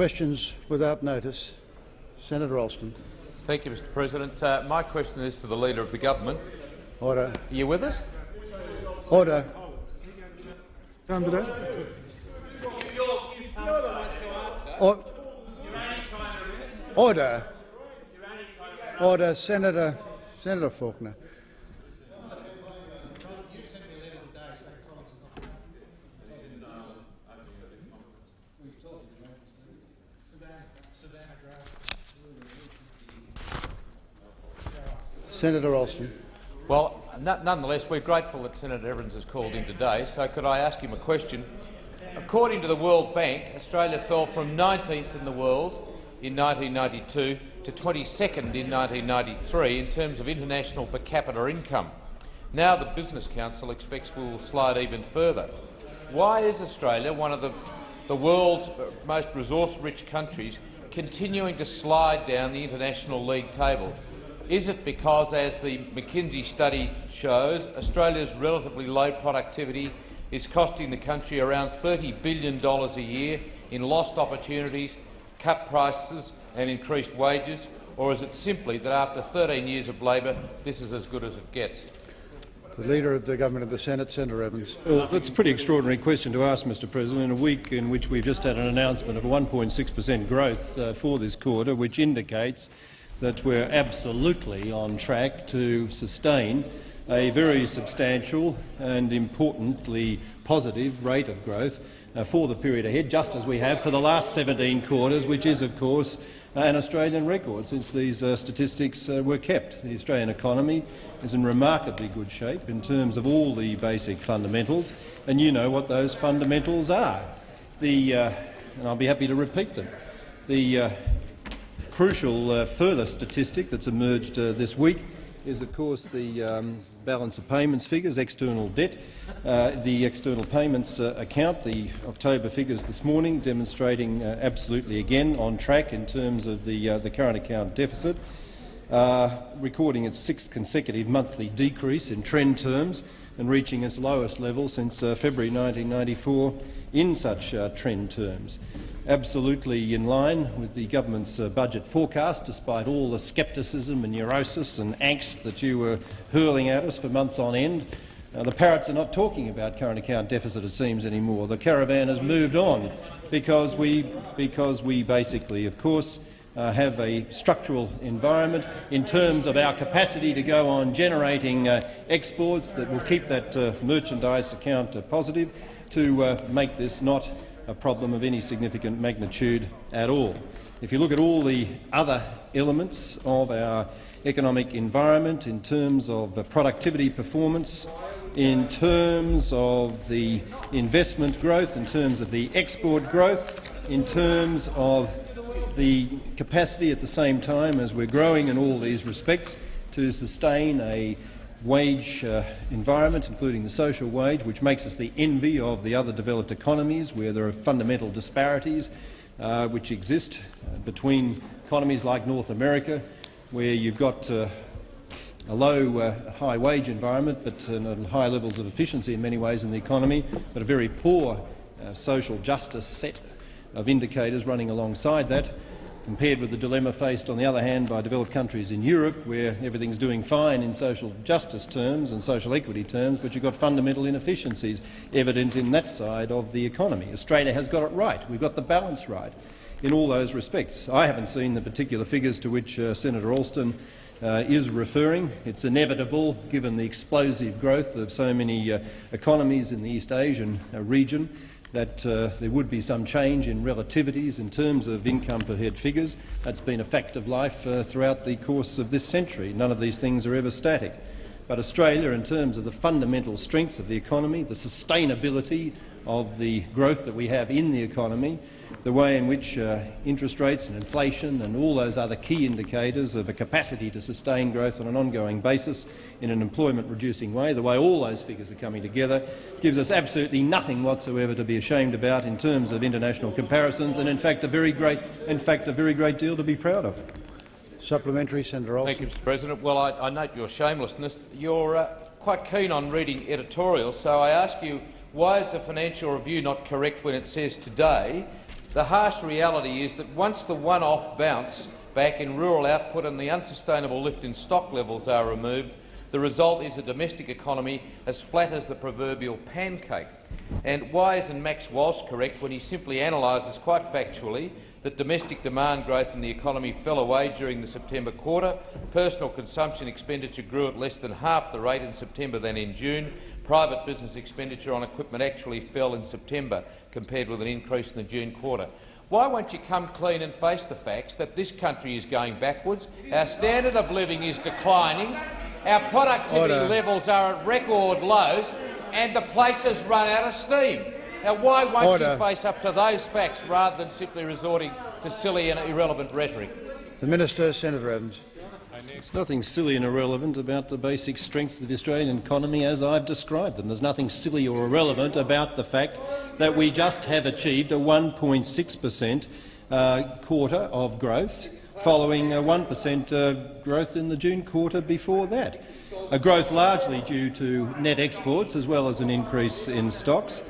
Questions without notice. Senator Alston. Thank you, Mr President. Uh, my question is to the Leader of the Government. Order. Are you with us? Order. Or Order. Order. Senator, Senator Faulkner. Senator Alston. Well, nonetheless, we're grateful that Senator Evans has called in today. So could I ask him a question? According to the World Bank, Australia fell from 19th in the world in 1992 to 22nd in 1993 in terms of international per capita income. Now the Business Council expects we will slide even further. Why is Australia, one of the, the world's most resource-rich countries, continuing to slide down the international league table? Is it because, as the McKinsey study shows, Australia's relatively low productivity is costing the country around $30 billion a year in lost opportunities, cut prices and increased wages, or is it simply that after 13 years of Labor, this is as good as it gets? The Leader of the Government of the Senate, Senator Evans. Well, that's a pretty extraordinary question to ask, Mr President, in a week in which we've just had an announcement of 1.6 per cent growth uh, for this quarter, which indicates that we're absolutely on track to sustain a very substantial and importantly positive rate of growth uh, for the period ahead, just as we have for the last 17 quarters, which is, of course, an Australian record since these uh, statistics uh, were kept. The Australian economy is in remarkably good shape in terms of all the basic fundamentals, and you know what those fundamentals are. The, uh, and I'll be happy to repeat them. The uh, crucial uh, further statistic that's emerged uh, this week is, of course, the um, balance of payments figures, external debt. Uh, the external payments uh, account, the October figures this morning, demonstrating uh, absolutely again on track in terms of the, uh, the current account deficit, recording its sixth consecutive monthly decrease in trend terms and reaching its lowest level since February 1994 in such trend terms absolutely in line with the government's uh, budget forecast, despite all the scepticism and neurosis and angst that you were hurling at us for months on end. The parrots are not talking about current account deficit, it seems, anymore. The caravan has moved on because we, because we basically, of course, uh, have a structural environment in terms of our capacity to go on generating uh, exports that will keep that uh, merchandise account uh, positive to uh, make this not a problem of any significant magnitude at all. If you look at all the other elements of our economic environment in terms of productivity performance, in terms of the investment growth, in terms of the export growth, in terms of the capacity at the same time as we're growing in all these respects to sustain a wage uh, environment, including the social wage, which makes us the envy of the other developed economies where there are fundamental disparities uh, which exist uh, between economies like North America, where you've got uh, a low, uh, high wage environment, but high levels of efficiency in many ways in the economy, but a very poor social justice set of indicators running alongside that compared with the dilemma faced, on the other hand, by developed countries in Europe, where everything's doing fine in social justice terms and social equity terms, but you've got fundamental inefficiencies evident in that side of the economy. Australia has got it right. We've got the balance right in all those respects. I haven't seen the particular figures to which uh, Senator Alston uh, is referring. It's inevitable, given the explosive growth of so many uh, economies in the East Asian uh, region, that uh, there would be some change in relativities in terms of income per head figures. That's been a fact of life uh, throughout the course of this century. None of these things are ever static. But Australia, in terms of the fundamental strength of the economy, the sustainability of the growth that we have in the economy, the way in which uh, interest rates and inflation and all those other key indicators of a capacity to sustain growth on an ongoing basis in an employment-reducing way, the way all those figures are coming together, gives us absolutely nothing whatsoever to be ashamed about in terms of international comparisons, and in fact a very great, in fact, a very great deal to be proud of. Supplementary, Senator Alston. Thank you, Mr. President. Well, I, I note your shamelessness. You're uh, quite keen on reading editorials, so I ask you, why is the Financial Review not correct when it says today The harsh reality is that once the one-off bounce back in rural output and the unsustainable lift in stock levels are removed, the result is a domestic economy as flat as the proverbial pancake. And why isn't Max Walsh correct when he simply analyses quite factually that domestic demand growth in the economy fell away during the September quarter, personal consumption expenditure grew at less than half the rate in September than in June, private business expenditure on equipment actually fell in September compared with an increase in the June quarter. Why won't you come clean and face the facts that this country is going backwards, our standard of living is declining, our productivity Order. levels are at record lows and the place has run out of steam? Now, why won't Order. you face up to those facts rather than simply resorting to silly and irrelevant rhetoric? The Minister, Senator Evans. There's nothing silly and irrelevant about the basic strengths of the Australian economy as I've described them. There's nothing silly or irrelevant about the fact that we just have achieved a 1.6 per cent uh, quarter of growth, following a 1 per cent uh, growth in the June quarter before that. A growth largely due to net exports as well as an increase in stocks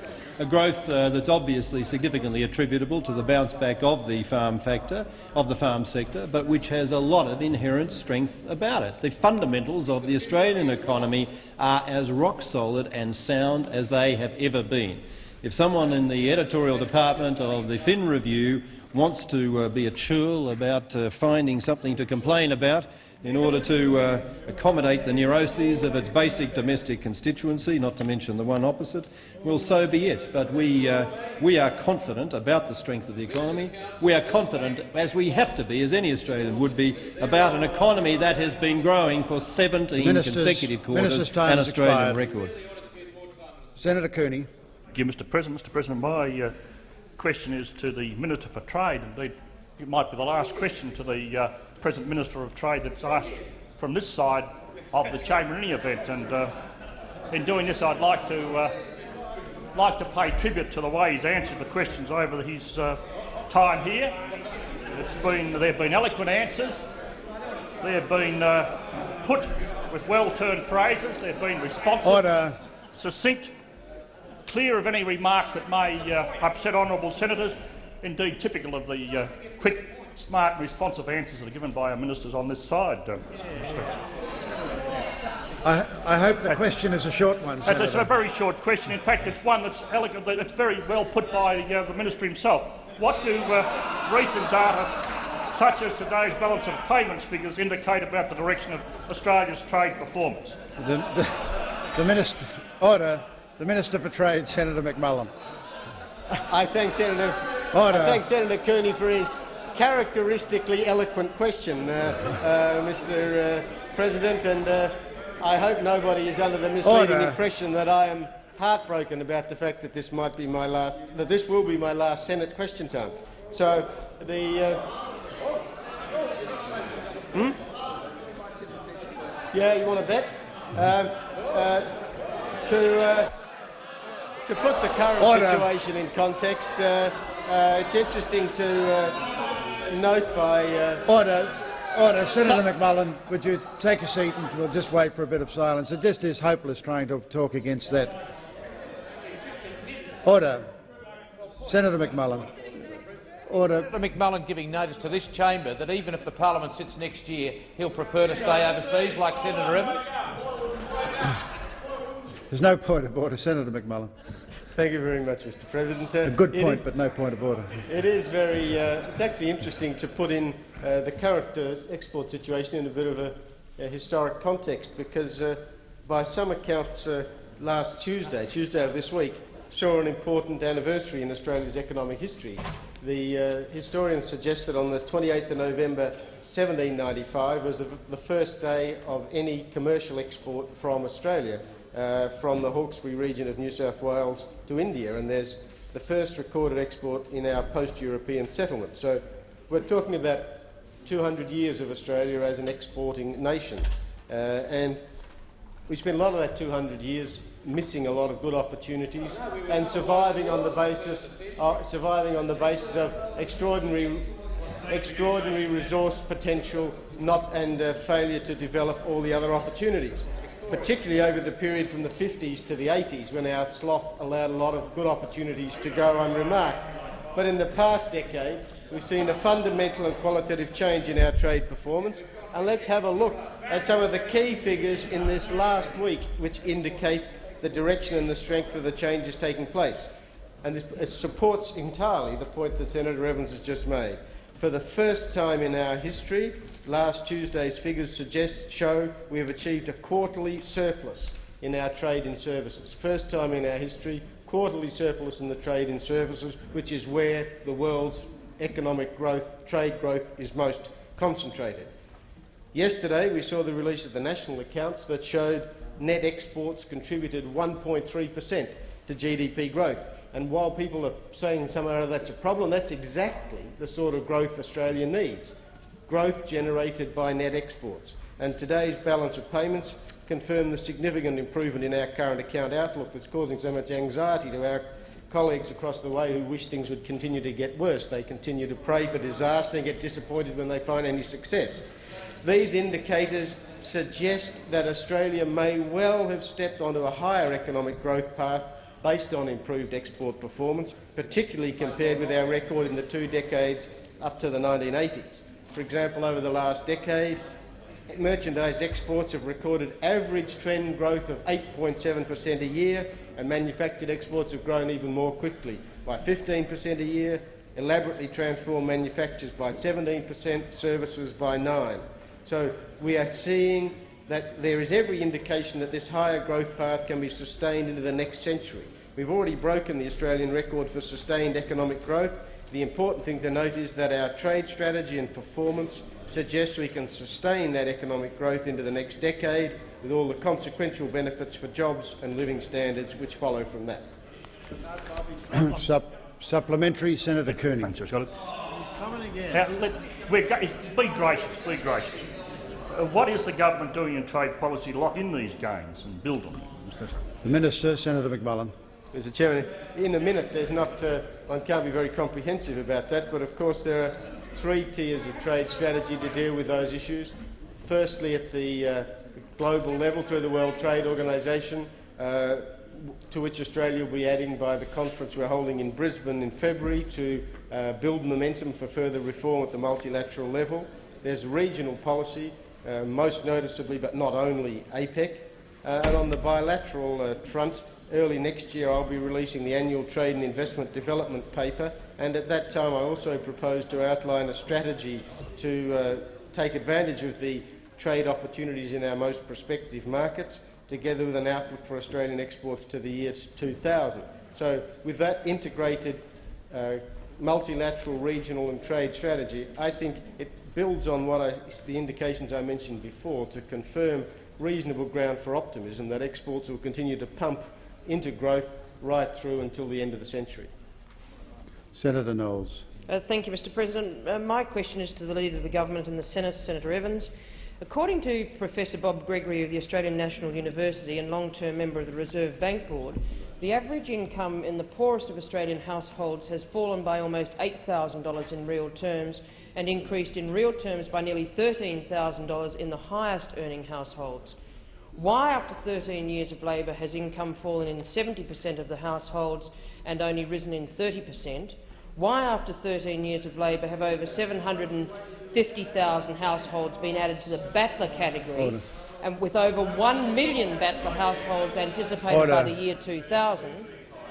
a growth uh, that's obviously significantly attributable to the bounce back of the farm factor, of the farm sector, but which has a lot of inherent strength about it. The fundamentals of the Australian economy are as rock solid and sound as they have ever been. If someone in the editorial department of the Fin Review wants to uh, be a churl about uh, finding something to complain about, in order to uh, accommodate the neuroses of its basic domestic constituency, not to mention the one opposite, well, so be it. But we, uh, we are confident about the strength of the economy. We are confident, as we have to be, as any Australian would be, about an economy that has been growing for 17 Ministers- consecutive quarters, an Australian expired. record. Senator Cooney. Thank you, Mr President. Mr President, my uh, question is to the Minister for Trade. Indeed, it might be the last question to the uh, present Minister of Trade that's asked from this side of the chamber in any event. And uh, in doing this, I'd like to uh, like to pay tribute to the way he's answered the questions over his uh, time here. It's been there have been eloquent answers. They have been uh, put with well-turned phrases. They've been responsive, Order. succinct, clear of any remarks that may uh, upset honourable senators. Indeed, typical of the uh, quick, smart, responsive answers that are given by our ministers on this side. Uh. I, I hope the question is a short one, It's a- it's a very short question. In fact, it's one that's elegant, it's very well put by uh, the minister himself. What do uh, recent data, such as today's balance of payments figures, indicate about the direction of Australia's trade performance? The, the, the Minister. Order. The Minister for Trade, Senator McMullan. I thank Senator. Order. I thank Senator Cooney for his characteristically eloquent question, uh, uh, Mr. Uh, President, and uh, I hope nobody is under the misleading Order. impression that I am heartbroken about the fact that this might be my last, that this will be my last Senate question time. So the. Uh, hmm? Yeah, you want to bet? Um, uh, to. To put the current Order. situation in context, uh, uh, it's interesting to uh, note by uh, Order. Order. Senator McMullan, would you take a seat and we'll just wait for a bit of silence. It just is hopeless trying to talk against that. Order. Senator McMullan. Order. Senator McMullan giving notice to this chamber that even if the parliament sits next year, he'll prefer to stay overseas, like Senator Evans. There's no point of order. Senator McMullan. Thank you very much, Mr. President. Uh, A good point, is- but no point of order. It is very. Uh, it's actually interesting to put in uh, the current uh, export situation in a bit of a, a historic context because, uh, by some accounts, uh, last Tuesday, Tuesday of this week, saw an important anniversary in Australia's economic history. The uh, historians suggest that on the 28th of November 1795 was the, the first day of any commercial export from Australia, uh, from the Hawkesbury region of New South Wales to India, and there's the first recorded export in our post-European settlement. So we're talking about 200 years of Australia as an exporting nation, uh, and we spent a lot of that 200 years missing a lot of good opportunities and surviving on the basis, uh, surviving on the basis of extraordinary, extraordinary resource potential, not and uh, failure to develop all the other opportunities. Particularly over the period from the 50s to the 80s, when our sloth allowed a lot of good opportunities to go unremarked. But in the past decade, we've seen a fundamental and qualitative change in our trade performance. And let's have a look at some of the key figures in this last week which indicate the direction and the strength of the changes taking place. And this supports entirely the point that Senator Evans has just made. For the first time in our history, last Tuesday's figures suggest, show we have achieved a quarterly surplus in our trade in services. First time in our history, quarterly surplus in the trade in services, which is where the world's economic growth, trade growth is most concentrated. Yesterday, we saw the release of the national accounts that showed net exports contributed 1.3 per cent to GDP growth. And while people are saying somehow that's a problem, that's exactly the sort of growth Australia needs. Growth generated by net exports. And today's balance of payments confirm the significant improvement in our current account outlook that's causing so much anxiety to our colleagues across the way who wish things would continue to get worse. They continue to pray for disaster and get disappointed when they find any success. These indicators suggest that Australia may well have stepped onto a higher economic growth path based on improved export performance, particularly compared with our record in the two decades up to the 1980s. For example, over the last decade, merchandise exports have recorded average trend growth of 8.7 per cent a year, and manufactured exports have grown even more quickly, by 15 per cent a year, elaborately transformed manufactures by 17 per cent, services by 9 So we are seeing that there is every indication that this higher growth path can be sustained into the next century. We've already broken the Australian record for sustained economic growth. The important thing to note is that our trade strategy and performance suggests we can sustain that economic growth into the next decade with all the consequential benefits for jobs and living standards which follow from that. Sup supplementary, Senator Cooney. Thanks, Scott. Now, let, we're, be gracious, be gracious. Uh, what is the government doing in trade policy to lock in these gains and build on them? The Minister, Senator McMullan. Mr Chairman, in a minute, there's not, uh, one can't be very comprehensive about that, but of course there are three tiers of trade strategy to deal with those issues. Firstly, at the uh, global level through the World Trade Organisation, uh, to which Australia will be adding by the conference we're holding in Brisbane in February to uh, build momentum for further reform at the multilateral level. There's regional policy, uh, most noticeably but not only APEC. Uh, and on the bilateral front, early next year I'll be releasing the annual Trade and Investment Development Paper, and at that time I also propose to outline a strategy to uh, take advantage of the trade opportunities in our most prospective markets, together with an outlook for Australian exports to the year 2000. So with that integrated uh, multilateral, regional and trade strategy, I think it builds on what I, the indications I mentioned before to confirm reasonable ground for optimism that exports will continue to pump into growth right through until the end of the century. Senator Knowles. Uh, thank you, Mr President. Uh, my question is to the Leader of the Government and the Senate, Senator Evans. According to Professor Bob Gregory of the Australian National University and long-term member of the Reserve Bank Board, the average income in the poorest of Australian households has fallen by almost $8,000 in real terms and increased in real terms by nearly $13,000 in the highest earning households. Why, after 13 years of Labor, has income fallen in 70 per cent of the households and only risen in 30 per cent? Why, after 13 years of Labor, have over 750,000 households been added to the battler category, Order. and with over 1 million battler households anticipated Order. by the year 2000?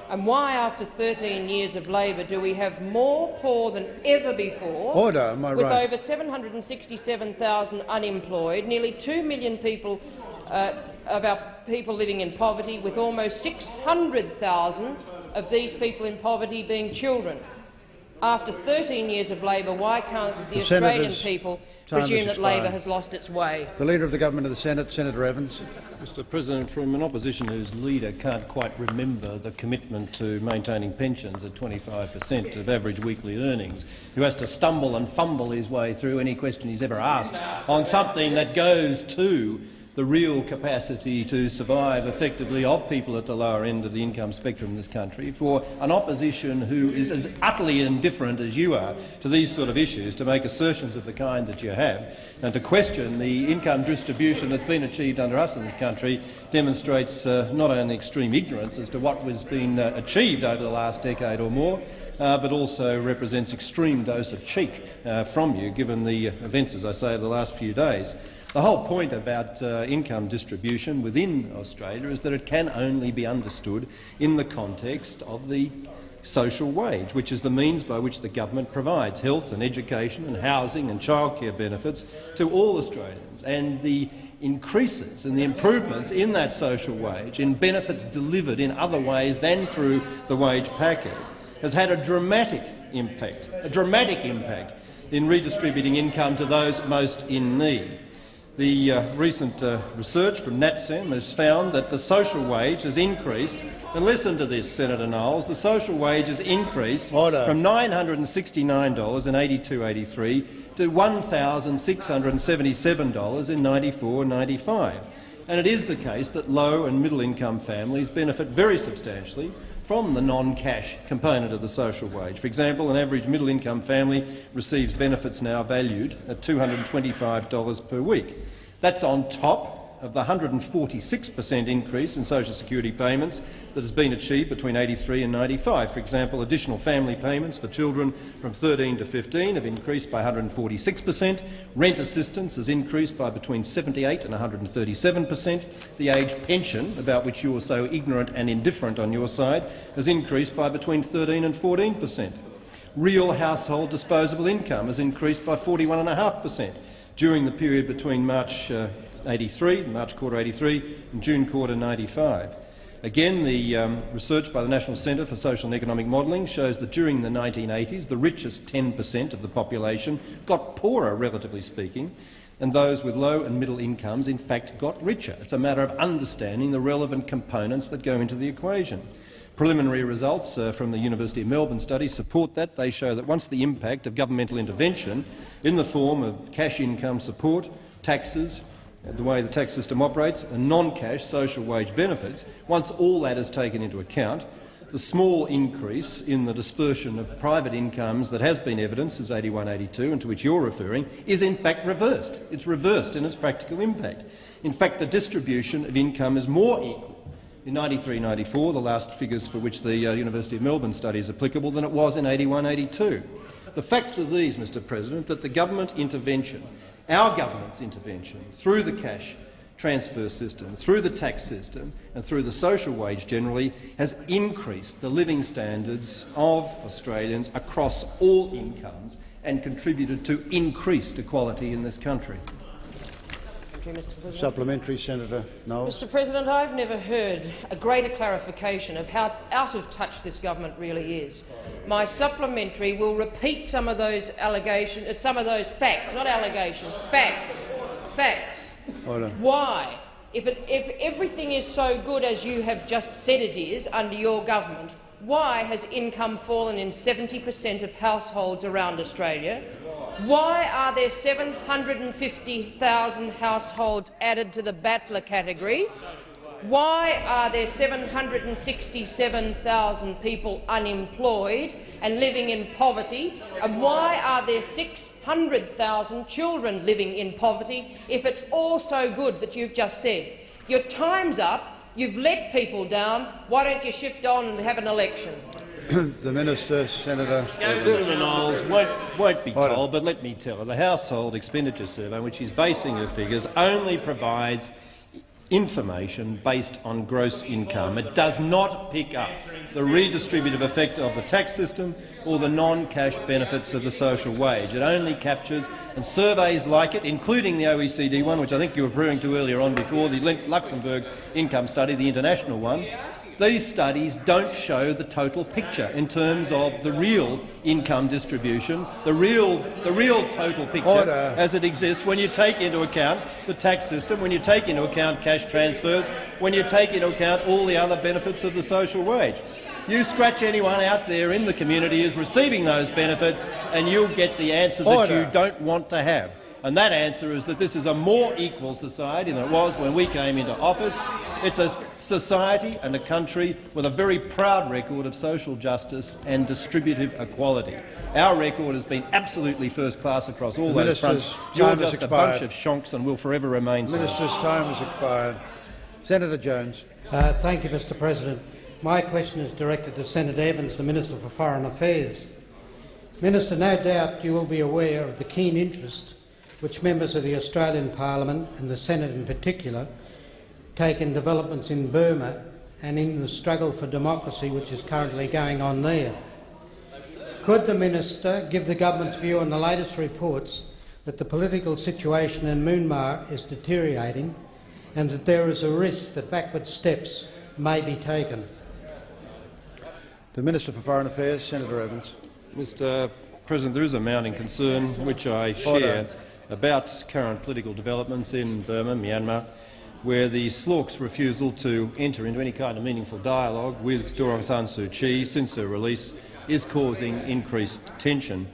And why, after 13 years of Labor, do we have more poor than ever before, Order, am I with right? over 767,000 unemployed, nearly 2 million people uh, of our people living in poverty, with almost 600,000 of these people in poverty being children. After 13 years of Labor, why can't the, the Australian people presume that Labor has lost its way? The Leader of the Government of the Senate, Senator Evans. Mr President, from an opposition whose leader can't quite remember the commitment to maintaining pensions at 25 per cent of average weekly earnings, who has to stumble and fumble his way through any question he's ever asked on something that goes to the real capacity to survive effectively of people at the lower end of the income spectrum in this country, for an opposition who is as utterly indifferent as you are to these sort of issues to make assertions of the kind that you have, and to question the income distribution that's been achieved under us in this country demonstrates uh, not only extreme ignorance as to what has been uh, achieved over the last decade or more, uh, but also represents extreme dose of cheek uh, from you, given the events, as I say, of the last few days. The whole point about uh, income distribution within Australia is that it can only be understood in the context of the social wage, which is the means by which the government provides health and education and housing and childcare benefits to all Australians. And the increases and the improvements in that social wage, in benefits delivered in other ways than through the wage packet, has had a dramatic impact, a dramatic impact in redistributing income to those most in need. The uh, recent uh, research from NatSem has found that the social wage has increased, and listen to this, Senator Knowles, the social wage has increased Order. from $969 in 82-83 to $1,677 in 94-95. And it is the case that low and middle income families benefit very substantially from the non-cash component of the social wage. For example, an average middle-income family receives benefits now valued at $225 per week. That's on top of the 146 per cent increase in social security payments that has been achieved between 83 and 95. For example, additional family payments for children from 13 to 15 have increased by 146 per cent. Rent assistance has increased by between 78 and 137 per cent. The age pension, about which you are so ignorant and indifferent on your side, has increased by between 13 and 14 per cent. Real household disposable income has increased by 41.5 per cent during the period between March uh, 83, March quarter 83 and June quarter 95. Again, the um, research by the National Centre for Social and Economic Modelling shows that during the 1980s, the richest 10 per cent of the population got poorer, relatively speaking, and those with low and middle incomes in fact got richer. It's a matter of understanding the relevant components that go into the equation. Preliminary results uh, from the University of Melbourne study support that. They show that once the impact of governmental intervention in the form of cash income support, taxes, the way the tax system operates, and non-cash social wage benefits, once all that is taken into account, the small increase in the dispersion of private incomes that has been evidenced since 81-82 and to which you're referring is in fact reversed. It's reversed in its practical impact. In fact, the distribution of income is more equal in 93-94, the last figures for which the uh, University of Melbourne study is applicable, than it was in 81-82. The facts are these, Mr President, that the government intervention, our government's intervention, through the cash transfer system, through the tax system and through the social wage generally, has increased the living standards of Australians across all incomes and contributed to increased equality in this country. You, Mr President. Supplementary, Senator Knowles. Mr President, I've never heard a greater clarification of how out of touch this government really is. My supplementary will repeat some of those allegations, uh, some of those facts, not allegations, facts, facts. Order. Why, if, it, if everything is so good as you have just said it is under your government, why has income fallen in 70 per cent of households around Australia? Why are there 750,000 households added to the battler category? Why are there 767,000 people unemployed and living in poverty? And why are there 600,000 children living in poverty if it's all so good that you've just said? Your time's up. You've let people down. Why don't you shift on and have an election? the Minister, Senator. Senator Niles won't, won't be Order. told, but let me tell her, the Household Expenditure Survey, which she's basing her figures, only provides information based on gross income. It does not pick up the redistributive effect of the tax system or the non-cash benefits of the social wage. It only captures, and surveys like it, including the OECD one, which I think you were referring to earlier on before, the Luxembourg income study, the international one, these studies don't show the total picture in terms of the real income distribution, the real, the real total picture Order. as it exists when you take into account the tax system, when you take into account cash transfers, when you take into account all the other benefits of the social wage. You scratch anyone out there in the community who's receiving those benefits and you'll get the answer that you don't want to have. And that answer is that this is a more equal society than it was when we came into office. It's a society and a country with a very proud record of social justice and distributive equality. Our record has been absolutely first class across all those fronts. You're time has just a bunch expired. of shonks and will forever remain so. Minister's time has expired. Senator Jones. Uh, thank you, Mr President. My question is directed to Senator Evans, the Minister for Foreign Affairs. Minister, no doubt you will be aware of the keen interest which members of the Australian Parliament, and the Senate in particular, take in developments in Burma and in the struggle for democracy which is currently going on there. Could the Minister give the government's view on the latest reports that the political situation in Myanmar is deteriorating and that there is a risk that backward steps may be taken? The Minister for Foreign Affairs, Senator Evans. Mr President, there is a mounting concern which I share Order. About current political developments in Burma, Myanmar, where the SLORC's refusal to enter into any kind of meaningful dialogue with Aung San Suu Kyi since her release is causing increased tension.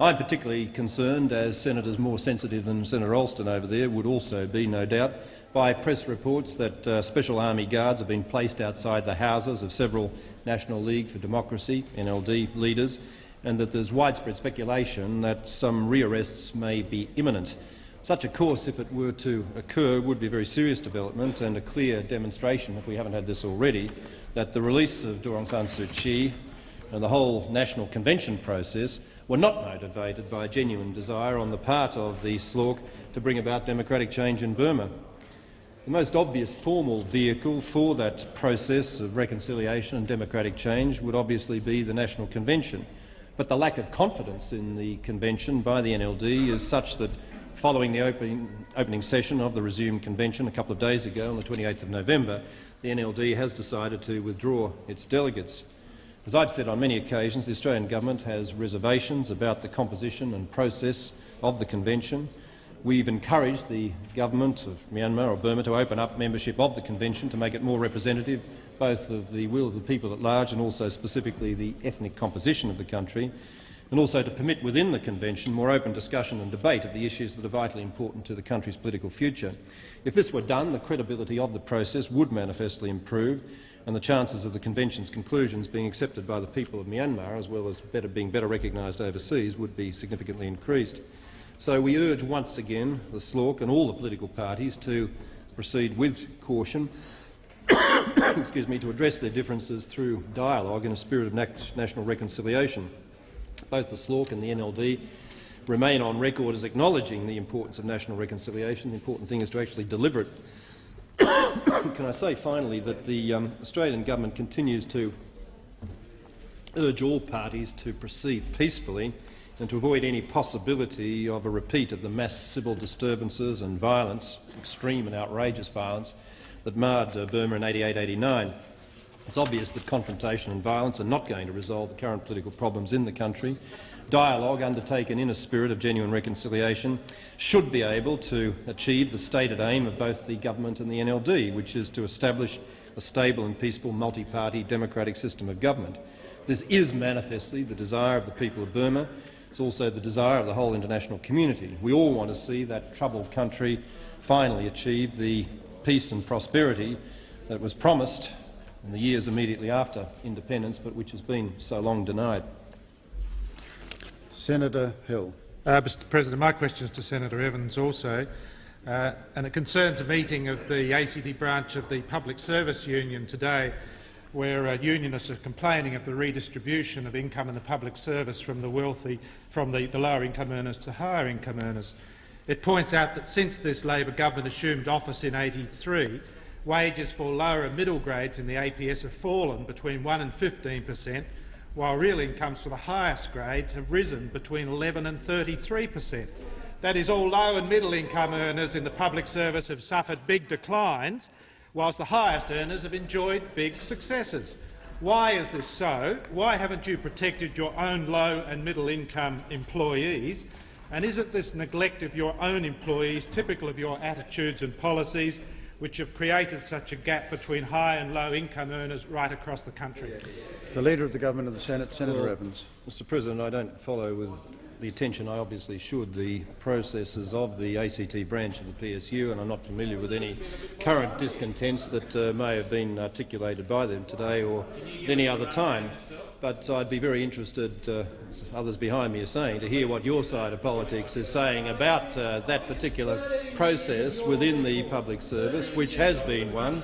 I'm particularly concerned, as senators more sensitive than Senator Alston over there would also be, no doubt, by press reports that uh, Special Army Guards have been placed outside the houses of several National League for Democracy NLD leaders and that there's widespread speculation that some rearrests may be imminent. Such a course, if it were to occur, would be a very serious development and a clear demonstration, if we haven't had this already, that the release of Aung San Suu Kyi and the whole national convention process were not motivated by a genuine desire on the part of the SLORC to bring about democratic change in Burma. The most obvious formal vehicle for that process of reconciliation and democratic change would obviously be the National Convention. But the lack of confidence in the convention by the NLD is such that following the opening, opening session of the resumed convention a couple of days ago on the 28th of November, the NLD has decided to withdraw its delegates. As I've said on many occasions, the Australian government has reservations about the composition and process of the convention. We've encouraged the government of Myanmar or Burma to open up membership of the convention to make it more representative both of the will of the people at large and also specifically the ethnic composition of the country, and also to permit within the convention more open discussion and debate of the issues that are vitally important to the country's political future. If this were done, the credibility of the process would manifestly improve, and the chances of the convention's conclusions being accepted by the people of Myanmar, as well as better, being better recognised overseas, would be significantly increased. So we urge once again the SLORC and all the political parties to proceed with caution excuse me, to address their differences through dialogue in a spirit of national reconciliation. Both the SLORC and the NLD remain on record as acknowledging the importance of national reconciliation. The important thing is to actually deliver it. Can I say finally that the um, Australian government continues to urge all parties to proceed peacefully and to avoid any possibility of a repeat of the mass civil disturbances and violence, extreme and outrageous violence, that marred uh, Burma in 88-89. It's obvious that confrontation and violence are not going to resolve the current political problems in the country. Dialogue undertaken in a spirit of genuine reconciliation should be able to achieve the stated aim of both the government and the NLD, which is to establish a stable and peaceful multi-party democratic system of government. This is manifestly the desire of the people of Burma. It's also the desire of the whole international community. We all want to see that troubled country finally achieve the peace and prosperity that was promised in the years immediately after independence, but which has been so long denied. Senator Hill. Uh, Mr President, my question is to Senator Evans also, uh, and it concerns a meeting of the ACT branch of the Public Service Union today where uh, unionists are complaining of the redistribution of income in the public service from the wealthy, from the, the lower income earners to higher income earners. It points out that since this Labor government assumed office in 83, wages for lower and middle grades in the APS have fallen between 1 and 15 per cent, while real incomes for the highest grades have risen between 11 and 33 per cent. That is, all low and middle income earners in the public service have suffered big declines, whilst the highest earners have enjoyed big successes. Why is this so? Why haven't you protected your own low and middle income employees? And isn't this neglect of your own employees typical of your attitudes and policies which have created such a gap between high and low income earners right across the country? The Leader of the Government of the Senate, Senator Well, Evans. Mr President, I don't follow with the attention I obviously should the processes of the ACT branch of the PSU, and I'm not familiar with any current discontents that uh, may have been articulated by them today or at any other time. But I'd be very interested, uh, as others behind me are saying, to hear what your side of politics is saying about uh, that particular process within the public service, which has been one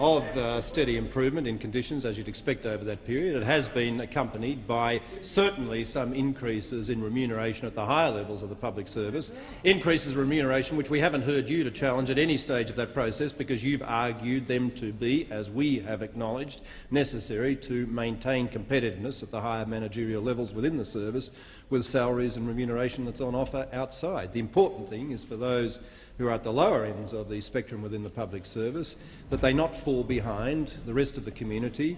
of uh, steady improvement in conditions, as you'd expect over that period. It has been accompanied by certainly some increases in remuneration at the higher levels of the public service, increases in remuneration which we haven't heard you to challenge at any stage of that process because you've argued them to be, as we have acknowledged, necessary to maintain competitiveness at the higher managerial levels within the service with salaries and remuneration that's on offer outside. The important thing is for those who are at the lower ends of the spectrum within the public service, that they not fall behind the rest of the community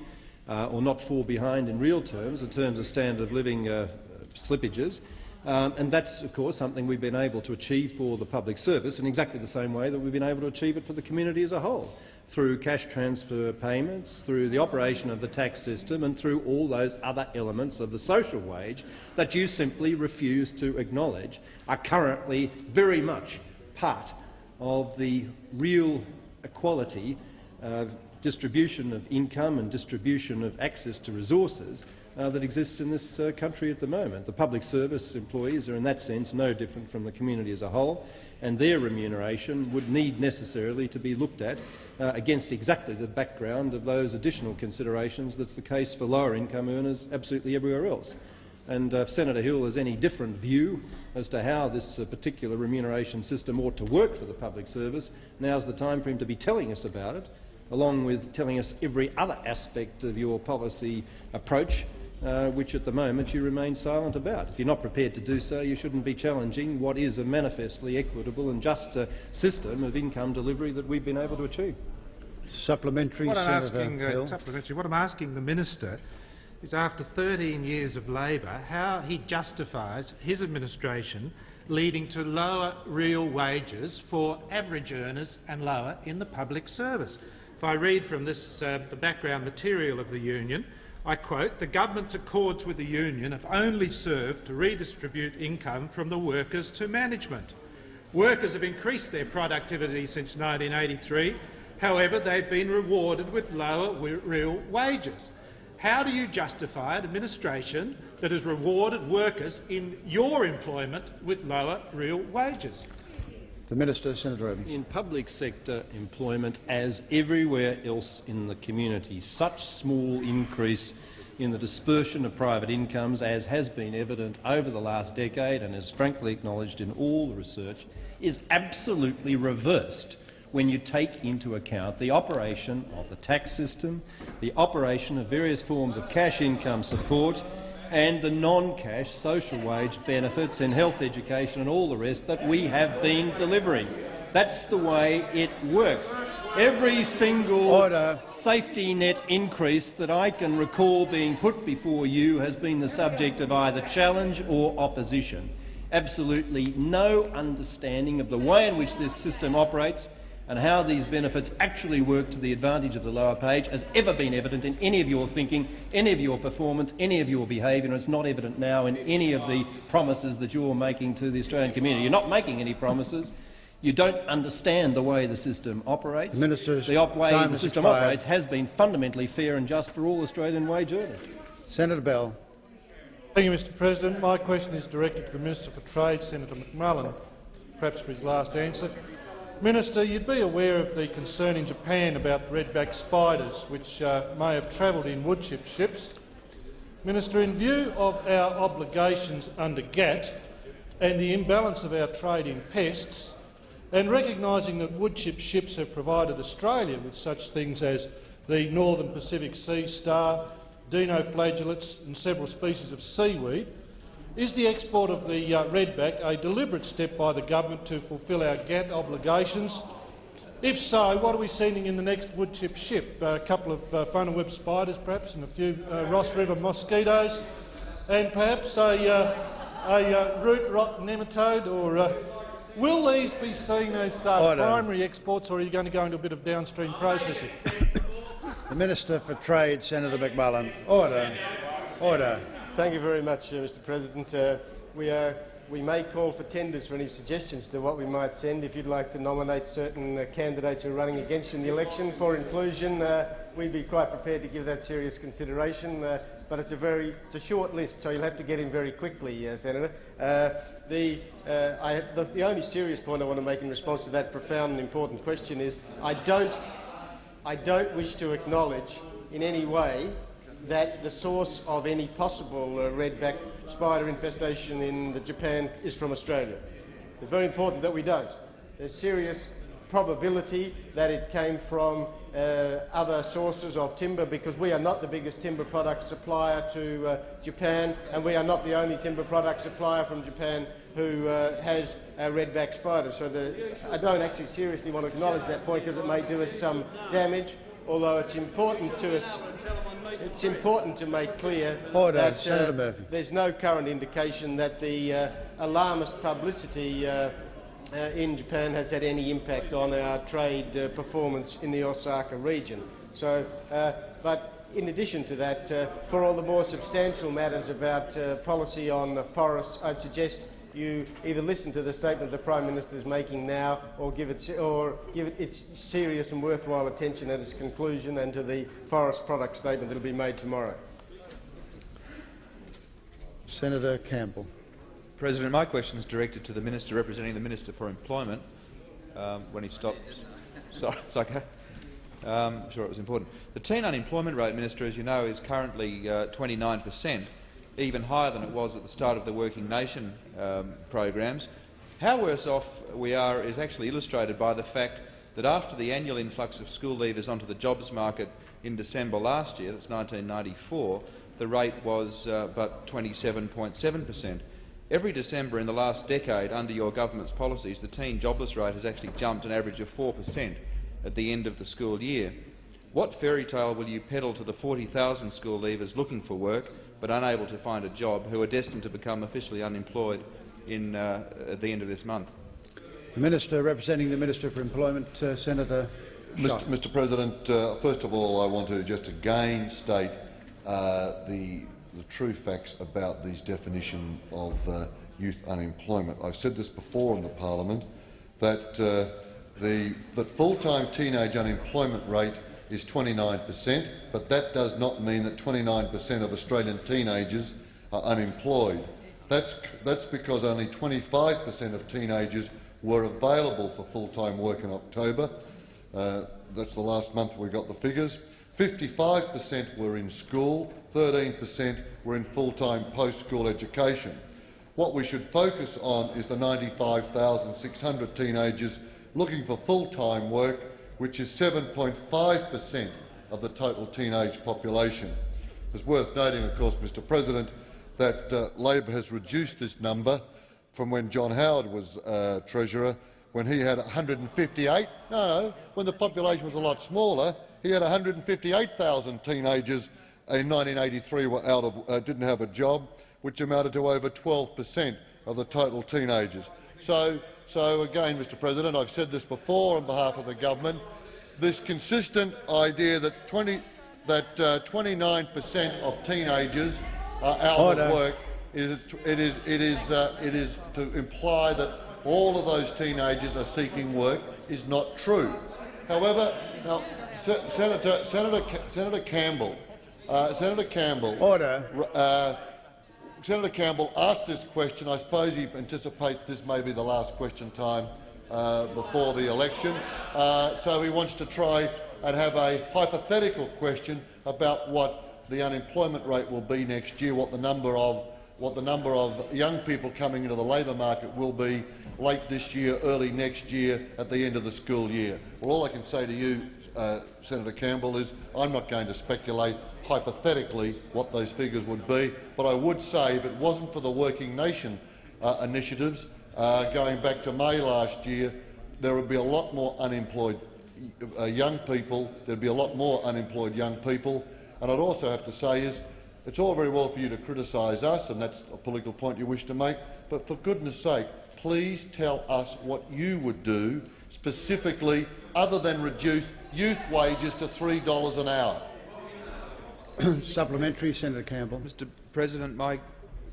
uh, or not fall behind in real terms, in terms of standard of living uh, slippages. Um, and that's, of course, something we've been able to achieve for the public service in exactly the same way that we've been able to achieve it for the community as a whole, through cash transfer payments, through the operation of the tax system and through all those other elements of the social wage that you simply refuse to acknowledge are currently very much part of the real equality uh, distribution of income and distribution of access to resources uh, that exists in this uh, country at the moment. The public service employees are in that sense no different from the community as a whole, and their remuneration would need necessarily to be looked at uh, against exactly the background of those additional considerations that's the case for lower income earners absolutely everywhere else. And uh, if Senator Hill has any different view as to how this uh, particular remuneration system ought to work for the public service, now's the time for him to be telling us about it, along with telling us every other aspect of your policy approach, uh, which at the moment you remain silent about. If you're not prepared to do so, you shouldn't be challenging what is a manifestly equitable and just uh, system of income delivery that we've been able to achieve. Supplementary, What I'm Senator asking, uh, Hill. supplementary, what I'm asking the minister is, after 13 years of Labor, how he justifies his administration leading to lower real wages for average earners and lower in the public service. If I read from this, uh, the background material of the union, I quote, the government's accords with the union have only served to redistribute income from the workers to management. Workers have increased their productivity since 1983. However, they've been rewarded with lower real wages. How do you justify an administration that has rewarded workers in your employment with lower real wages? The Minister, Senator Evans. In public sector employment, as everywhere else in the community, such small increase in the dispersion of private incomes, as has been evident over the last decade and is frankly acknowledged in all the research, is absolutely reversed when you take into account the operation of the tax system, the operation of various forms of cash income support, and the non-cash social wage benefits in health education and all the rest that we have been delivering. That's the way it works. Every single Order. safety net increase that I can recall being put before you has been the subject of either challenge or opposition. Absolutely no understanding of the way in which this system operates and how these benefits actually work to the advantage of the lower page has ever been evident in any of your thinking, any of your performance, any of your behaviour, and it's not evident now in any of the promises that you're making to the Australian community. You're not making any promises. You don't understand the way the system operates. The Minister's the op- way the system expired. operates has been fundamentally fair and just for all Australian wage earners. Senator Bell. Thank you, Mr President. My question is directed to the Minister for Trade, Senator McMullan, perhaps for his last answer. Minister, you'd be aware of the concern in Japan about redback spiders, which uh, may have travelled in woodchip ships. Minister, in view of our obligations under GATT and the imbalance of our trade in pests, and recognising that woodchip ships have provided Australia with such things as the Northern Pacific Sea star, dinoflagellates and several species of seaweed, is the export of the uh, redback a deliberate step by the government to fulfil our GATT obligations? If so, what are we sending in the next woodchip ship? a couple of uh, web spiders, perhaps, and a few uh, Ross River mosquitoes, and perhaps a, uh, a uh, root rot nematode or uh, Will these be seen as uh, primary exports, or are you going to go into a bit of downstream processing? The Minister for Trade, Senator McMullan. Order. Order. Thank you very much, uh, Mr President. Uh, we, are, we may call for tenders for any suggestions to what we might send. If you'd like to nominate certain uh, candidates who are running against in the election for inclusion, uh, we'd be quite prepared to give that serious consideration. Uh, but it's a very it's a short list, so you'll have to get in very quickly, uh, Senator. Uh, the, uh, I have, the, the only serious point I want to make in response to that profound and important question is I don't, I don't wish to acknowledge in any way that the source of any possible uh, redback spider infestation in Japan is from Australia. It's very important that we don't. There's serious probability that it came from uh, other sources of timber because we are not the biggest timber product supplier to uh, Japan and we are not the only timber product supplier from Japan who uh, has a redback spider. So the, I don't actually seriously want to acknowledge that point because it may do us some damage, although it's important to us it's important to make clear Order. that uh, there's no current indication that the uh, alarmist publicity uh, uh, in Japan has had any impact on our trade uh, performance in the Osaka region. So, uh, but in addition to that, uh, for all the more substantial matters about uh, policy on the forests, I'd suggest you either listen to the statement the Prime Minister is making now or give it, or give it its serious and worthwhile attention at its conclusion and to the forest product statement that will be made tomorrow. Senator Campbell. President, my question is directed to the Minister representing the Minister for Employment. Um, when he stops. Sorry, it's okay. Um, I'm sure it was important. The teen unemployment rate, Minister, as you know, is currently uh, 29 per cent, even higher than it was at the start of the Working Nation um, programs. How worse off we are is actually illustrated by the fact that after the annual influx of school leavers onto the jobs market in December last year, that's 1994, the rate was uh, but 27.7 per cent. Every December in the last decade, under your government's policies, the teen jobless rate has actually jumped an average of 4 per cent at the end of the school year. What fairy tale will you peddle to the 40,000 school leavers looking for work but unable to find a job, who are destined to become officially unemployed in, uh, at the end of this month? The Minister representing the Minister for Employment, uh, Senator Mr. Mr. President, uh, first of all, I want to just again state uh, the, the true facts about these definition of uh, youth unemployment. I've said this before in the parliament that uh, the that full-time teenage unemployment rate is 29 per cent, but that does not mean that 29 per cent of Australian teenagers are unemployed. That's, that's because only 25 per cent of teenagers were available for full-time work in October. Uh, that's the last month we got the figures. 55 per cent were in school, 13 per cent were in full-time post-school education. What we should focus on is the 95,600 teenagers looking for full-time work, which is 7.5 per cent of the total teenage population. It's worth noting, of course, Mr President, that uh, Labor has reduced this number from when John Howard was uh, Treasurer, when he had 158. No, when the population was a lot smaller, he had 158,000 teenagers in 1983 were out of, uh, didn't have a job, which amounted to over 12 per cent of the total teenagers. So, so again, Mr President, I've said this before on behalf of the government, this consistent idea that 20 that 29 per cent of teenagers are out Order. of work is it is it is uh, it is to imply that all of those teenagers are seeking work is not true. However, now Se- Senator Senator Senator Campbell, uh, Senator Campbell, Order. Senator Campbell asked this question. I suppose he anticipates this may be the last question time uh, before the election, uh, so he wants to try and have a hypothetical question about what the unemployment rate will be next year, what the number of what the number of young people coming into the labour market will be late this year, early next year, at the end of the school year. Well, all I can say to you, uh, Senator Campbell, is I'm not going to speculate hypothetically what those figures would be, but I would say if it wasn't for the Working Nation uh, initiatives uh, going back to May last year, there would be a lot more unemployed uh, young people. There'd be a lot more unemployed young people. And I'd also have to say is, it's all very well for you to criticise us, and that's a political point you wish to make, but for goodness sake, please tell us what you would do specifically other than reduce youth wages to $3 an hour. Supplementary, Senator Campbell. Mr President, my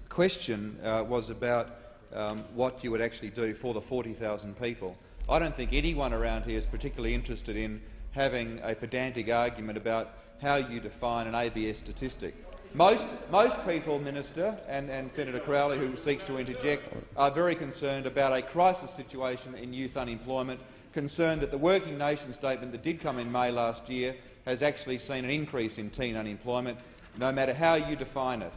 question uh, was about um, what you would actually do for the 40,000 people. I don't think anyone around here is particularly interested in having a pedantic argument about how you define an ABS statistic. Most, most people, Minister, and, and Senator Crowley, who seeks to interject, are very concerned about a crisis situation in youth unemployment, concerned that the Working Nation statement that did come in May last year has actually seen an increase in teen unemployment, no matter how you define it.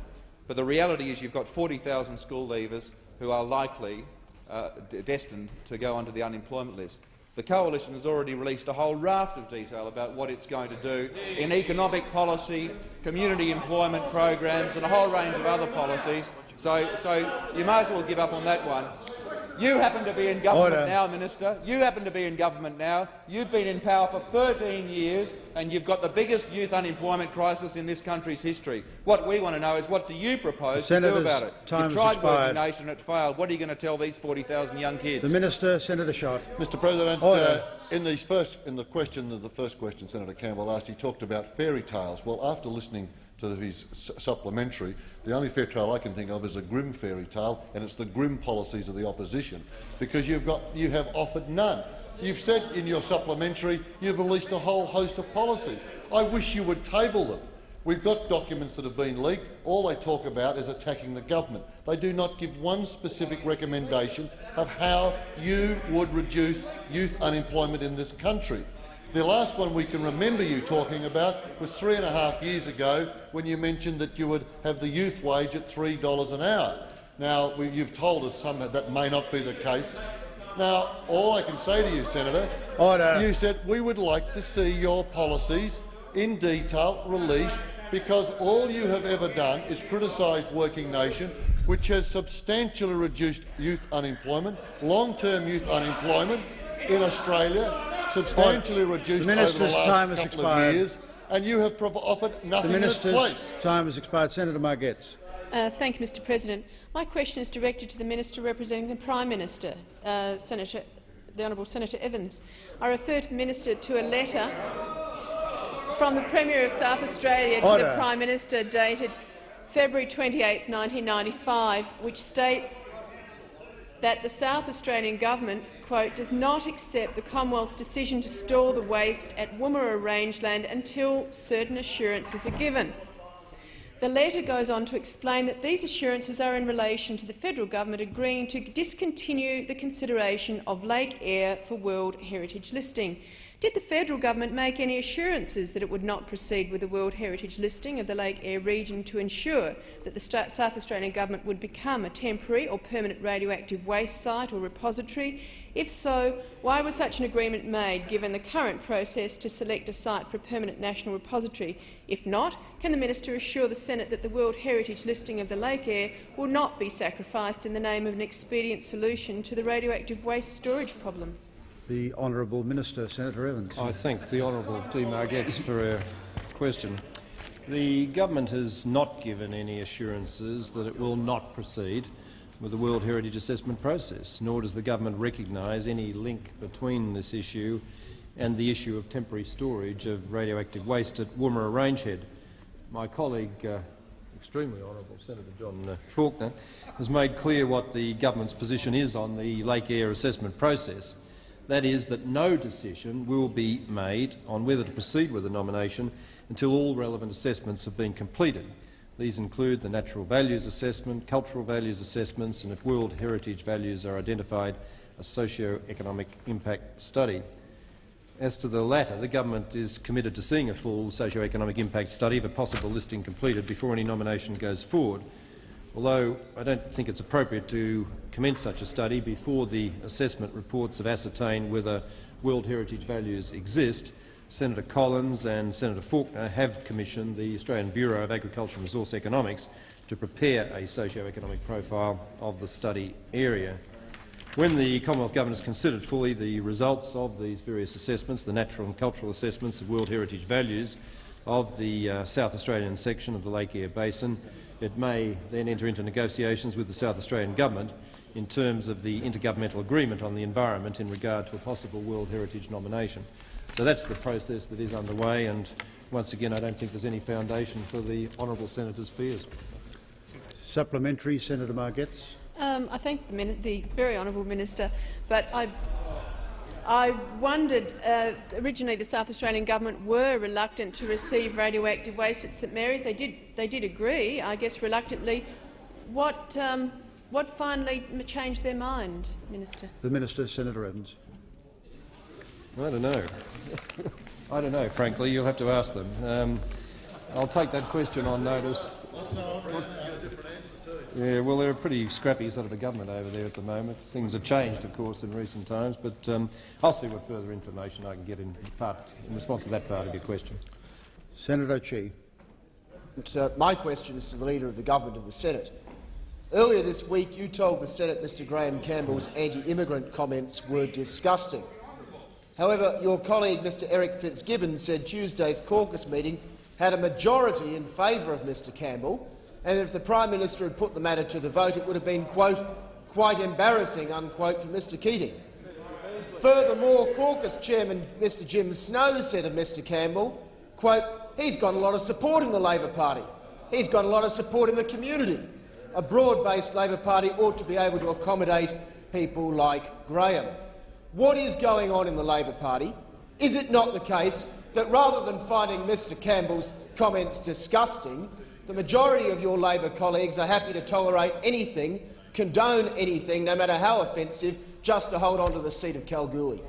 But the reality is you've got 40,000 school leavers who are likely uh, destined to go onto the unemployment list. The Coalition has already released a whole raft of detail about what it's going to do in economic policy, community employment programs and a whole range of other policies. So, so you might as well give up on that one. You happen to be in government Order. now, Minister. You happen to be in government now. You've been in power for 13 years and you've got the biggest youth unemployment crisis in this country's history. What we want to know is what do you propose to do about it? time You've tried expired. Working Nation, it failed. What are you going to tell these 40,000 young kids? The Minister, Senator Schacht. Mr President, uh, in, these first, in the question, the first question Senator Campbell asked, he talked about fairy tales. Well, after listening to his su- supplementary, the only fair tale I can think of is a grim fairy tale, and it's the grim policies of the opposition, because you've got, you have offered none. You've said in your supplementary you've released a whole host of policies. I wish you would table them. We've got documents that have been leaked. All they talk about is attacking the government. They do not give one specific recommendation of how you would reduce youth unemployment in this country. The last one we can remember you talking about was three and a half years ago when you mentioned that you would have the youth wage at $3 an hour. Now, we, you've told us some that may not be the case. Now, all I can say to you, Senator, oh, Order. you said we would like to see your policies in detail released because all you have ever done is criticised Working Nation, which has substantially reduced youth unemployment, long-term youth unemployment in Australia, substantially reduced The over the minister's last time has couple expired. of years, and you have prov- offered The nothing in its place. Minister's time has expired. Senator Margetts. Uh, thank you, Mr President. My question is directed to the Minister representing the Prime Minister, uh, Senator, the Honourable Senator Evans. I refer to the Minister to a letter from the Premier of South Australia to Order. the Prime Minister dated February 28, 1995, which states that the South Australian government quote, does not accept the Commonwealth's decision to store the waste at Woomera Rangehead until certain assurances are given. The letter goes on to explain that these assurances are in relation to the federal government agreeing to discontinue the consideration of Lake Eyre for World Heritage listing. Did the federal government make any assurances that it would not proceed with the World Heritage listing of the Lake Eyre region to ensure that the South Australian government would become a temporary or permanent radioactive waste site or repository? If so, why was such an agreement made, given the current process to select a site for a permanent national repository? If not, can the minister assure the Senate that the World Heritage listing of the Lake Eyre will not be sacrificed in the name of an expedient solution to the radioactive waste storage problem? The Honourable Minister, Senator Evans. I thank the honourable Dee Margetts for her question. The government has not given any assurances that it will not proceed with the World Heritage Assessment process, nor does the government recognise any link between this issue and the issue of temporary storage of radioactive waste at Woomera Rangehead. My colleague, uh, extremely honourable Senator John uh, Faulkner, has made clear what the government's position is on the Lake Eyre assessment process. That is that no decision will be made on whether to proceed with the nomination until all relevant assessments have been completed. These include the natural values assessment, cultural values assessments and, if World Heritage values are identified, a socio-economic impact study. As to the latter, the government is committed to seeing a full socio-economic impact study of a possible listing completed before any nomination goes forward, although I don't think it's appropriate to commence such a study before the assessment reports have ascertained whether World Heritage values exist. Senator Collins and Senator Faulkner have commissioned the Australian Bureau of Agriculture and Resource Economics to prepare a socio-economic profile of the study area. When the Commonwealth Government has considered fully the results of these various assessments, the natural and cultural assessments of World Heritage values of the uh, South Australian section of the Lake Eyre Basin, it may then enter into negotiations with the South Australian Government in terms of the intergovernmental agreement on the environment in regard to a possible World Heritage nomination. So that's the process that is underway, and once again, I don't think there's any foundation for the honourable senator's fears. Supplementary, Senator Margetts. Um, I thank the, the very honourable minister, but I, I wondered. Uh, originally, the South Australian government were reluctant to receive radioactive waste at St Mary's. They did. They did agree, I guess, reluctantly. What, um, what finally changed their mind, minister? The Minister, Senator Evans. I don't know. I don't know, frankly. You'll have to ask them. Um, I'll take that question on notice. Yeah, well, they're a pretty scrappy sort of a government over there at the moment. Things have changed, of course, in recent times, but um, I'll see what further information I can get in, part, in response to that part of your question. Senator Chi. Uh, my question is to the Leader of the Government and the Senate. Earlier this week, you told the Senate Mr Graham Campbell's anti-immigrant comments were disgusting. However, your colleague Mr Eric Fitzgibbon said Tuesday's caucus meeting had a majority in favour of Mr Campbell, and if the Prime Minister had put the matter to the vote, it would have been, quote, quite embarrassing, unquote, for Mr Keating. Furthermore, caucus chairman Mr Jim Snow said of Mr Campbell, quote, he's got a lot of support in the Labor Party. He's got a lot of support in the community. A broad-based Labor Party ought to be able to accommodate people like Graham. What is going on in the Labor Party? Is it not the case that rather than finding Mr Campbell's comments disgusting, the majority of your Labor colleagues are happy to tolerate anything, condone anything, no matter how offensive, just to hold on to the seat of Kalgoorlie?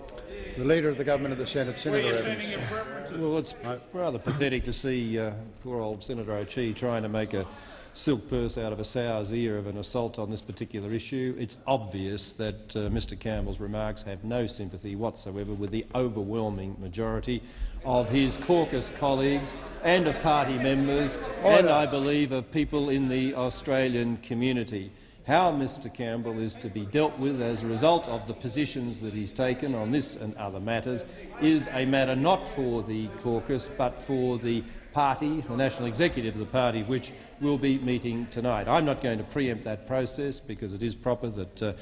The Leader of the Government of the Senate, Senator Evans. Well, it's rather pathetic to see uh, poor old Senator O'Chee trying to make a silk purse out of a sow's ear of an assault on this particular issue. It's obvious that uh, Mr Campbell's remarks have no sympathy whatsoever with the overwhelming majority of his caucus colleagues and of party members and, I believe, of people in the Australian community. How Mr Campbell is to be dealt with as a result of the positions that he's taken on this and other matters is a matter not for the caucus but for the party, the national executive of the party, which will be meeting tonight. I'm not going to preempt that process because it is proper that uh,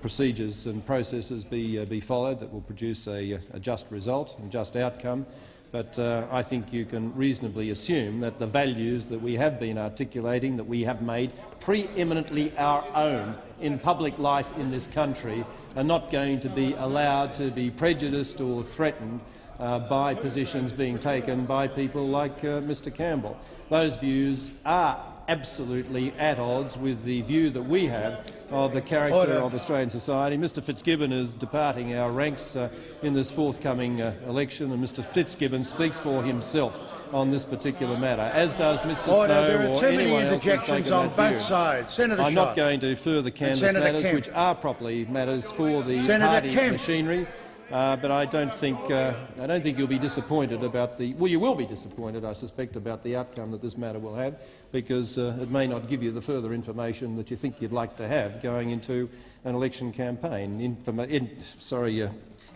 procedures and processes be, uh, be followed that will produce a, a, just result and just outcome. But uh, I think you can reasonably assume that the values that we have been articulating, that we have made preeminently our own in public life in this country, are not going to be allowed to be prejudiced or threatened uh, by positions being taken by people like uh, Mr Campbell. Those views are absolutely at odds with the view that we have of the character Order. of Australian society. Mr Fitzgibbon is departing our ranks uh, in this forthcoming uh, election, and Mr Fitzgibbon speaks for himself on this particular matter, as does Mr Order. Snow there are too many interjections on both view. sides. Senator I'm Shaw. not going to further canvass matters Kemp. which are properly matters for the Senator party Kemp. machinery. Uh, but I don't think uh, I don't think you'll be disappointed about the well. You will be disappointed, I suspect, about the outcome that this matter will have, because uh, it may not give you the further information that you think you'd like to have going into an election campaign. Informa in, sorry, uh,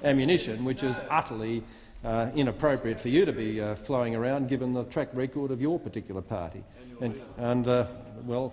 ammunition, which is utterly uh, inappropriate for you to be flowing around, given the track record of your particular party. And, and well,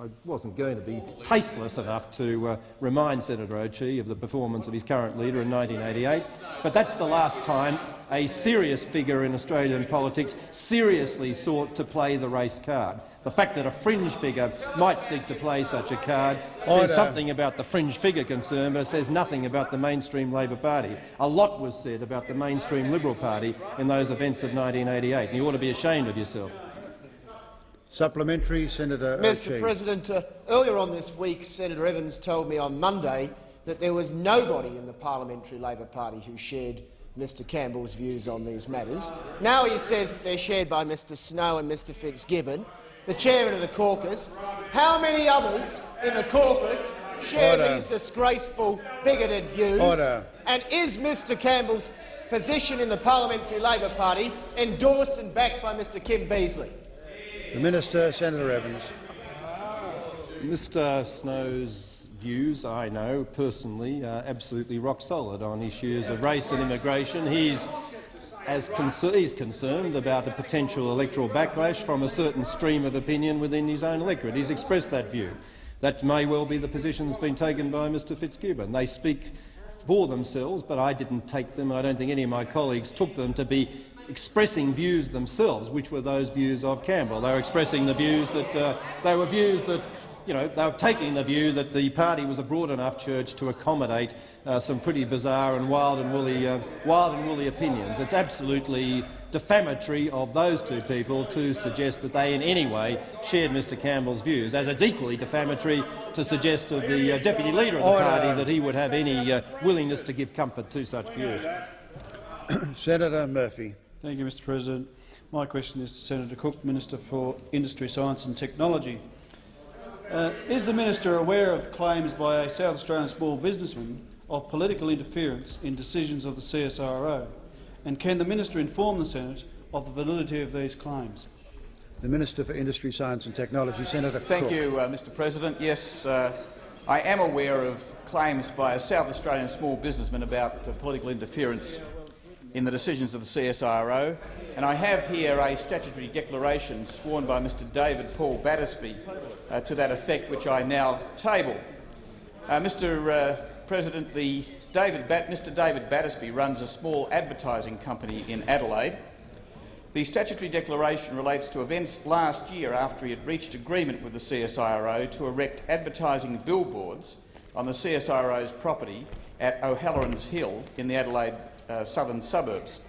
I wasn't going to be tasteless enough to uh, remind Senator O'Chee of the performance of his current leader in 1988, but that's the last time a serious figure in Australian politics seriously sought to play the race card. The fact that a fringe figure might seek to play such a card says something about the fringe figure concern, but it says nothing about the mainstream Labor Party. A lot was said about the mainstream Liberal Party in those events of 1988, and you ought to be ashamed of yourself. Supplementary, Senator Mr. President, uh, earlier on this week, Senator Evans told me on Monday that there was nobody in the Parliamentary Labor Party who shared Mr Campbell's views on these matters. Now he says that they're shared by Mr Snow and Mr Fitzgibbon, the chairman of the caucus. How many others in the caucus share Order. these disgraceful, bigoted views? Order. And is Mr Campbell's position in the Parliamentary Labor Party endorsed and backed by Mr Kim Beazley? The Minister, Senator Evans. Mr Snow's views, I know personally, are absolutely rock solid on issues of race and immigration. He's as concer he's concerned about a potential electoral backlash from a certain stream of opinion within his own electorate. He's expressed that view. That may well be the position that's been taken by Mr Fitzgibbon. They speak for themselves, but I didn't take them, and I don't think any of my colleagues took them to be expressing views themselves, which were those views of Campbell. They were expressing the views that uh, they were views that you know, they were taking the view that the party was a broad enough church to accommodate uh, some pretty bizarre and wild and woolly, uh, wild and woolly opinions. It's absolutely defamatory of those two people to suggest that they in any way shared Mr Campbell's views, as it's equally defamatory to suggest of the uh, deputy leader of the Order. party that he would have any uh, willingness to give comfort to such views. Senator Murphy. Thank you, Mr President. My question is to Senator Cook, Minister for Industry, Science and Technology. Uh, is the minister aware of claims by a South Australian small businessman of political interference in decisions of the CSIRO? And can the minister inform the Senate of the validity of these claims? The Minister for Industry, Science and Technology, Senator Thank Cook. you, uh, Mr President. Yes, uh, I am aware of claims by a South Australian small businessman about uh, political interference in the decisions of the CSIRO, and I have here a statutory declaration sworn by Mr David Paul Battersby uh, to that effect, which I now table. Uh, Mr uh, President, the David Mr David Battersby runs a small advertising company in Adelaide. The statutory declaration relates to events last year after he had reached agreement with the CSIRO to erect advertising billboards on the CSIRO's property at O'Halloran's Hill in the Adelaide uh, southern suburbs.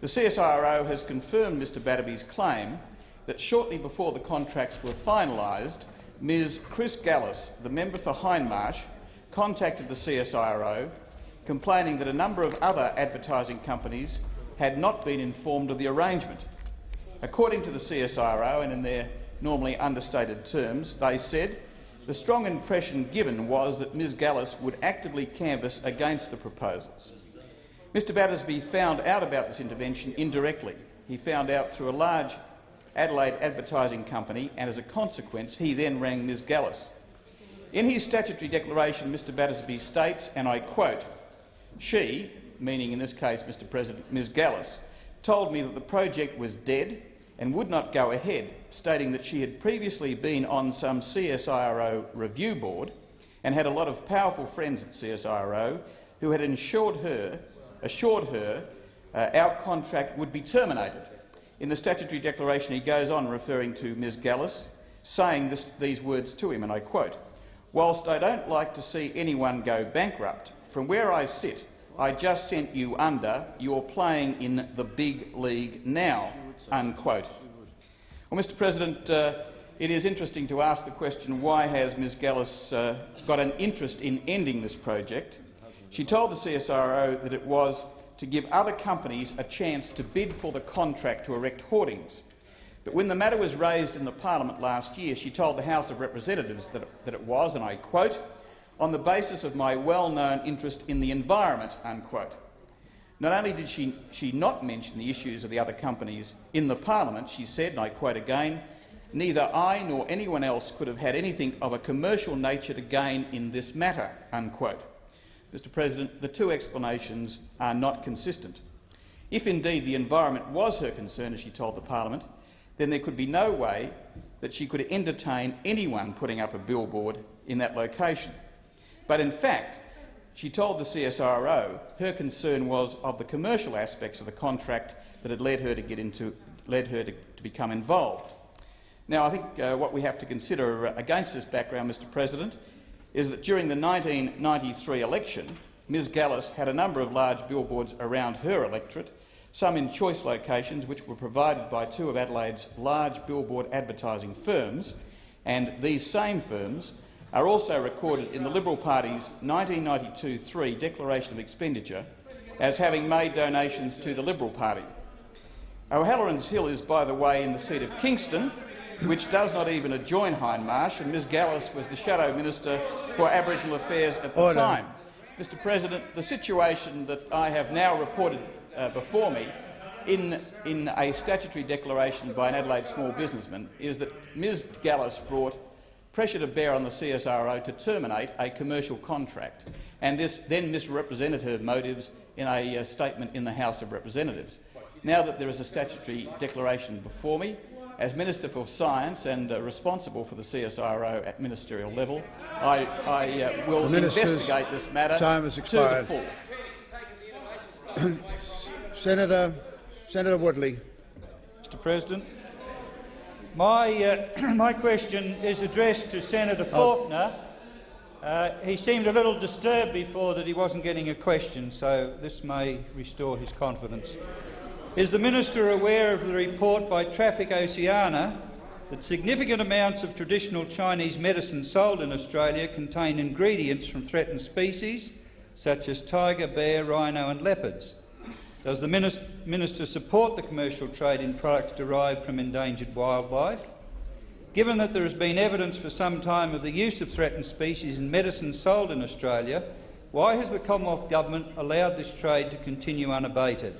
The CSIRO has confirmed Mr Battersby's claim that shortly before the contracts were finalised, Ms Chris Gallus, the member for Hindmarsh, contacted the CSIRO complaining that a number of other advertising companies had not been informed of the arrangement. According to the CSIRO, and in their normally understated terms, they said the strong impression given was that Ms Gallus would actively canvass against the proposals. Mr Battersby found out about this intervention indirectly. He found out through a large Adelaide advertising company, and as a consequence he then rang Ms Gallus. In his statutory declaration, Mr Battersby states, and I quote, she, meaning in this case Mr President Ms Gallus, told me that the project was dead and would not go ahead, stating that she had previously been on some CSIRO review board and had a lot of powerful friends at CSIRO who had ensured her, assured her uh, our contract would be terminated. In the statutory declaration he goes on referring to Ms Gallus, saying this, these words to him, and I quote, Whilst I don't like to see anyone go bankrupt, from where I sit, I just sent you under, you're playing in the big league now, unquote. Well, Mr President, uh, it is interesting to ask the question why has Ms Gallus uh, got an interest in ending this project. She told the CSIRO that it was to give other companies a chance to bid for the contract to erect hoardings. But when the matter was raised in the parliament last year, she told the House of Representatives that, that it was, and I quote, on the basis of my well-known interest in the environment, unquote. Not only did she, she not mention the issues of the other companies in the parliament, she said, and I quote again, neither I nor anyone else could have had anything of a commercial nature to gain in this matter, unquote. Mr President, the two explanations are not consistent. If indeed the environment was her concern, as she told the parliament, then there could be no way that she could entertain anyone putting up a billboard in that location. But in fact, she told the CSIRO her concern was of the commercial aspects of the contract that had led her to get into, led her to, to become involved. Now, I think uh, what we have to consider against this background, Mr President, is that during the 1993 election, Ms Gallus had a number of large billboards around her electorate some in choice locations which were provided by two of Adelaide's large billboard advertising firms, and these same firms are also recorded in the Liberal Party's 1992-3 Declaration of Expenditure as having made donations to the Liberal Party. O'Halloran's Hill is, by the way, in the seat of Kingston, which does not even adjoin Hindmarsh, and Ms Gallus was the Shadow Minister for Aboriginal Affairs at the Order. time. Mr President, the situation that I have now reported uh, before me in, in a statutory declaration by an Adelaide small businessman is that Ms Gallus brought pressure to bear on the CSIRO to terminate a commercial contract, and this then misrepresented her motives in a uh, statement in the House of Representatives. now that there is a statutory declaration before me, as Minister for Science and uh, responsible for the CSIRO at ministerial level, I, I uh, will investigate this matter time has to the expired. full. Senator, Senator Woodley. Mr President, my, uh, my question is addressed to Senator Oh. Faulkner. Uh, he seemed a little disturbed before that he wasn't getting a question, so this may restore his confidence. Is the minister aware of the report by Traffic Oceania that significant amounts of traditional Chinese medicine sold in Australia contain ingredients from threatened species such as tiger, bear, rhino and leopards? Does the minister support the commercial trade in products derived from endangered wildlife? Given that there has been evidence for some time of the use of threatened species in medicine sold in Australia, why has the Commonwealth Government allowed this trade to continue unabated?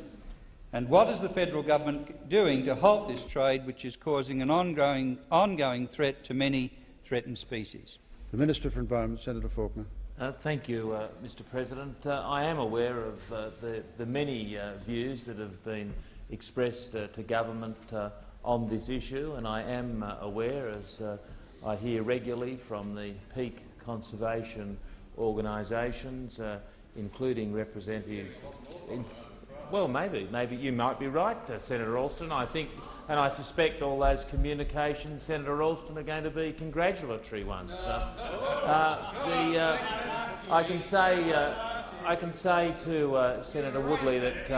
And what is the federal government doing to halt this trade, which is causing an ongoing, ongoing threat to many threatened species? The Minister for Environment, Senator Faulkner. Uh, thank you, uh, Mr President. Uh, I am aware of uh, the, the many uh, views that have been expressed uh, to government uh, on this issue, and I am uh, aware, as uh, I hear regularly from the peak conservation organisations, uh, including representative. In, well, maybe, maybe you might be right, uh, Senator Alston. I think, and I suspect all those communications, Senator Alston, are going to be congratulatory ones. Uh, uh, uh, I can say, uh, I can say to Senator Woodley that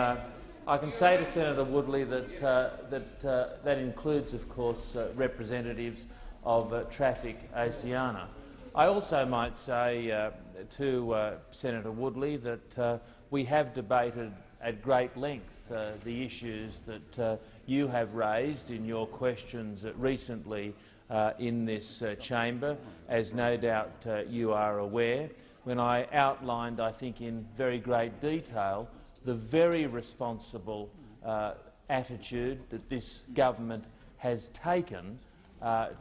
I can say to Senator Woodley that uh, that uh, that includes, of course, uh, representatives of Traffic Oceania. I also might say to Senator Woodley that we have debated at great length uh, the issues that uh, you have raised in your questions recently uh, in this uh, chamber, as no doubt uh, you are aware, when I outlined, I think in very great detail, the very responsible uh, attitude that this government has taken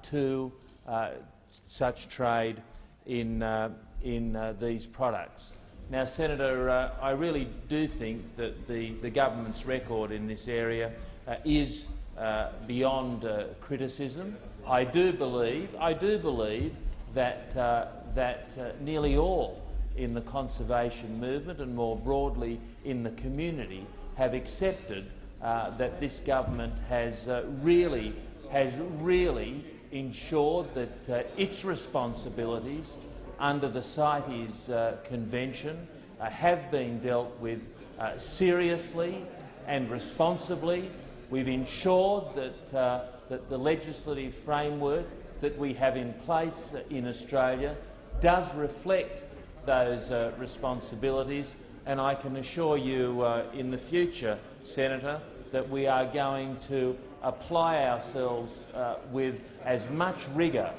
to such trade in, in these products. Now, Senator, uh, I really do think that the, the government's record in this area uh, is uh, beyond uh, criticism. I do believe, I do believe that, uh, that uh, nearly all in the conservation movement and more broadly in the community have accepted that this government has really, has really ensured that its responsibilities under the CITES uh, Convention uh, have been dealt with uh, seriously and responsibly. We've ensured that, uh, that the legislative framework that we have in place in Australia does reflect those uh, responsibilities, and I can assure you uh, in the future, Senator, that we are going to apply ourselves with as much rigour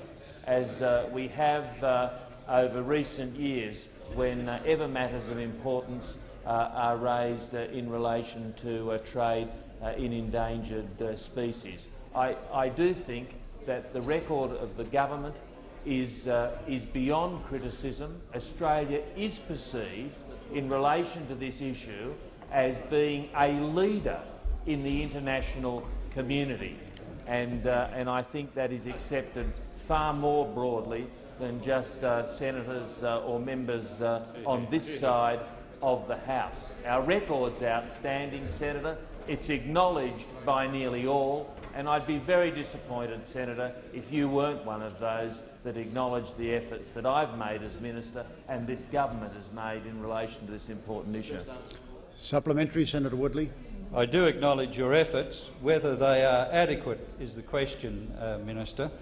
as uh, we have uh, over recent years whenever matters of importance uh, are raised uh, in relation to uh, trade uh, in endangered uh, species. I, I do think that the record of the government is, uh, is beyond criticism. Australia is perceived in relation to this issue as being a leader in the international community. And, uh, and I think that is accepted far more broadly than just uh, senators uh, or members uh, on this side of the House. Our record's outstanding, Senator. It's acknowledged by nearly all, and I'd be very disappointed, Senator, if you weren't one of those that acknowledged the efforts that I've made as Minister and this government has made in relation to this important issue. Supplementary, Senator Woodley. I do acknowledge your efforts. Whether they are adequate is the question, uh, Minister.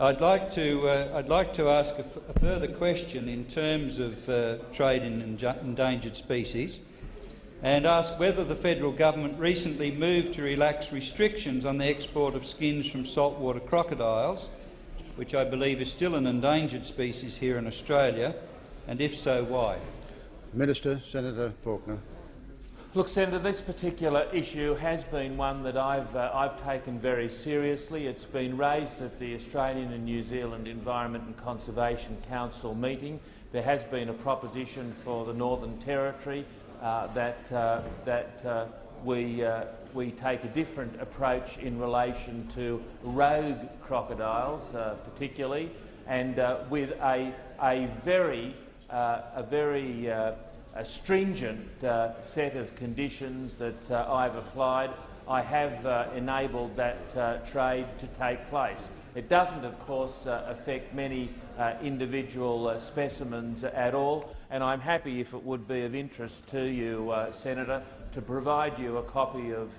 I'd like to, uh, I'd like to ask a, further question in terms of uh, trade in endangered species and ask whether the federal government recently moved to relax restrictions on the export of skins from saltwater crocodiles, which I believe is still an endangered species here in Australia, and if so, why? Minister, Senator Faulkner. Look, Senator, this particular issue has been one that I've, uh, I've taken very seriously. It's been raised at the Australian and New Zealand Environment and Conservation Council meeting. There has been a proposition for the Northern Territory uh, that, uh, that uh, we, uh, we take a different approach in relation to rogue crocodiles, uh, particularly, and with a, a very, a very a stringent uh, set of conditions that uh, I've applied, I have uh, enabled that uh, trade to take place. It doesn't, of course, uh, affect many uh, individual specimens at all, and I'm happy, if it would be of interest to you, Senator, to provide you a copy of,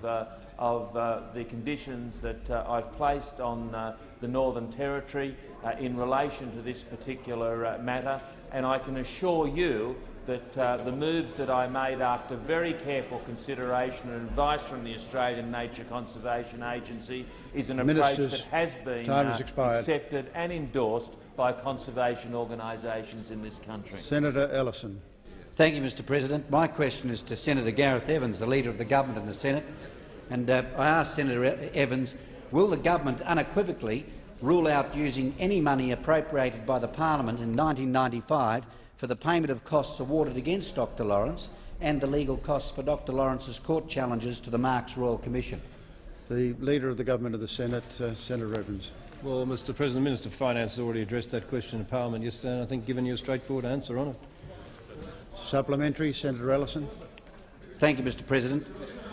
of the conditions that I've placed on the Northern Territory in relation to this particular matter, and I can assure you that uh, the moves that I made after very careful consideration and advice from the Australian Nature Conservation Agency is an Ministers, approach that has been time has uh, accepted and endorsed by conservation organisations in this country. Senator Ellison. Thank you, Mr President. My question is to Senator Gareth Evans, the Leader of the Government in the Senate. And uh, I ask Senator Evans, will the government unequivocally rule out using any money appropriated by the parliament in 1995 for the payment of costs awarded against Dr Lawrence and the legal costs for Dr Lawrence's court challenges to the Marks Royal Commission? The Leader of the Government of the Senate, uh, Senator Evans. Well, Mr President, the Minister of Finance has already addressed that question in Parliament yesterday, and I think given you a straightforward answer on it. Supplementary, Senator Ellison. Thank you, Mr President.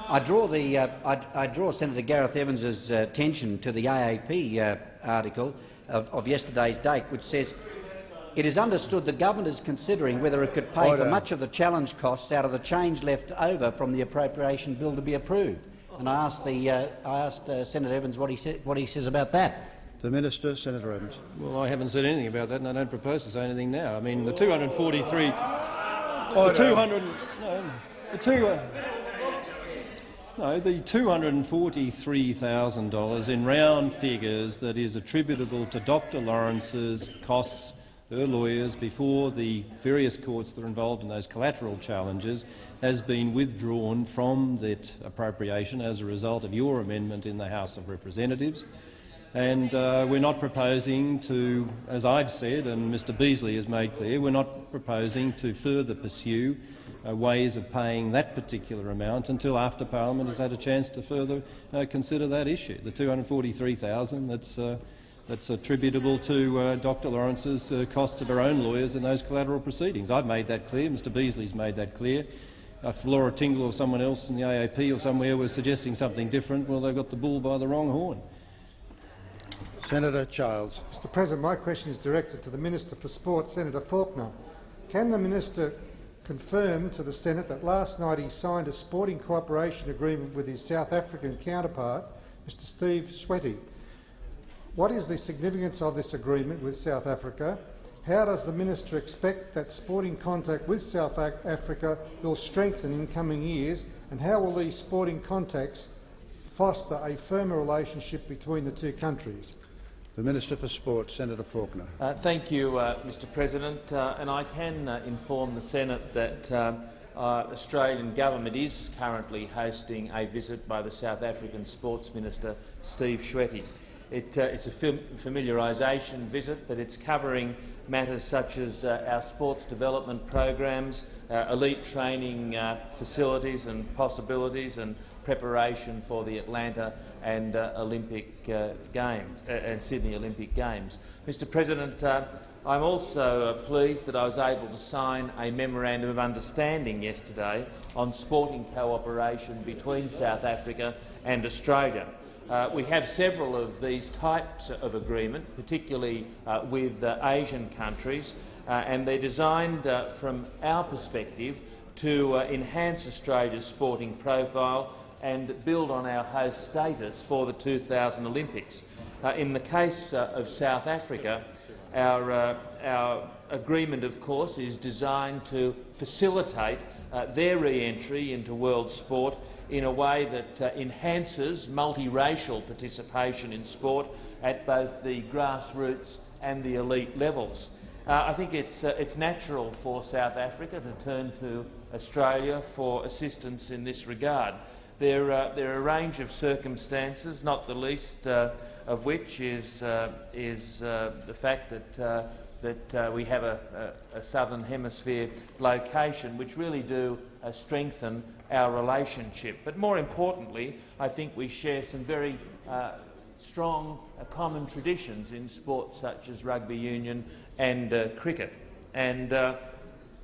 I draw, the, uh, I, I draw Senator Gareth Evans's uh, attention to the AAP uh, article of, of yesterday's date, which says it is understood the government is considering whether it could pay Order. for much of the challenge costs out of the change left over from the appropriation bill to be approved. And I asked, the, uh, I asked uh, Senator Evans what he, sa what he says about that. The Minister, Senator Evans. Well, I haven't said anything about that, and I don't propose to say anything now. I mean, the 243, the 200, no, the two, uh, no, the $243,000 in round figures that is attributable to Dr Lawrence's costs, her lawyers, before the various courts that are involved in those collateral challenges has been withdrawn from that appropriation as a result of your amendment in the House of Representatives. And uh, we're not proposing to, as I've said and Mr Beazley has made clear, we're not proposing to further pursue uh, ways of paying that particular amount until after Parliament has had a chance to further uh, consider that issue. The 243,000 that's, uh, that's attributable to uh, Dr Lawrence's uh, cost of her own lawyers in those collateral proceedings. I've made that clear. Mr Beazley's made that clear. If Laura Tingle or someone else in the AAP or somewhere was suggesting something different, well, they've got the bull by the wrong horn. Senator Childs. Mr President, my question is directed to the Minister for Sport, Senator Faulkner. Can the minister confirm to the Senate that last night he signed a sporting cooperation agreement with his South African counterpart, Mr Steve Tshwete? What is the significance of this agreement with South Africa? How does the minister expect that sporting contact with South Africa will strengthen in coming years, and how will these sporting contacts foster a firmer relationship between the two countries? The Minister for Sport, Senator Faulkner. Uh, thank you, uh, Mr President, uh, and I can uh, inform the Senate that uh, Australian government is currently hosting a visit by the South African Sports Minister, Steve Tshwete. It, uh, it's a familiarisation visit, but it's covering matters such as uh, our sports development programs, uh, elite training uh, facilities and possibilities, and preparation for the Atlanta and uh, Olympic uh, Games and Sydney Olympic Games. Mr. President, I'm also pleased that I was able to sign a memorandum of understanding yesterday on sporting cooperation between South Africa and Australia. Uh, we have several of these types of agreement, particularly uh, with uh, Asian countries, uh, and they're designed uh, from our perspective to uh, enhance Australia's sporting profile and build on our host status for the 2000 Olympics. In the case of South Africa, our, our agreement, of course, is designed to facilitate their re-entry into world sport in a way that uh, enhances multiracial participation in sport at both the grassroots and the elite levels. Uh, I think it's, uh, it's natural for South Africa to turn to Australia for assistance in this regard. There, uh, there are a range of circumstances, not the least uh, of which is, uh, is the fact that that we have a, a, a southern hemisphere location, which really do strengthen our relationship. But more importantly, I think we share some very uh, strong uh, common traditions in sports such as rugby union and uh, cricket. And, uh,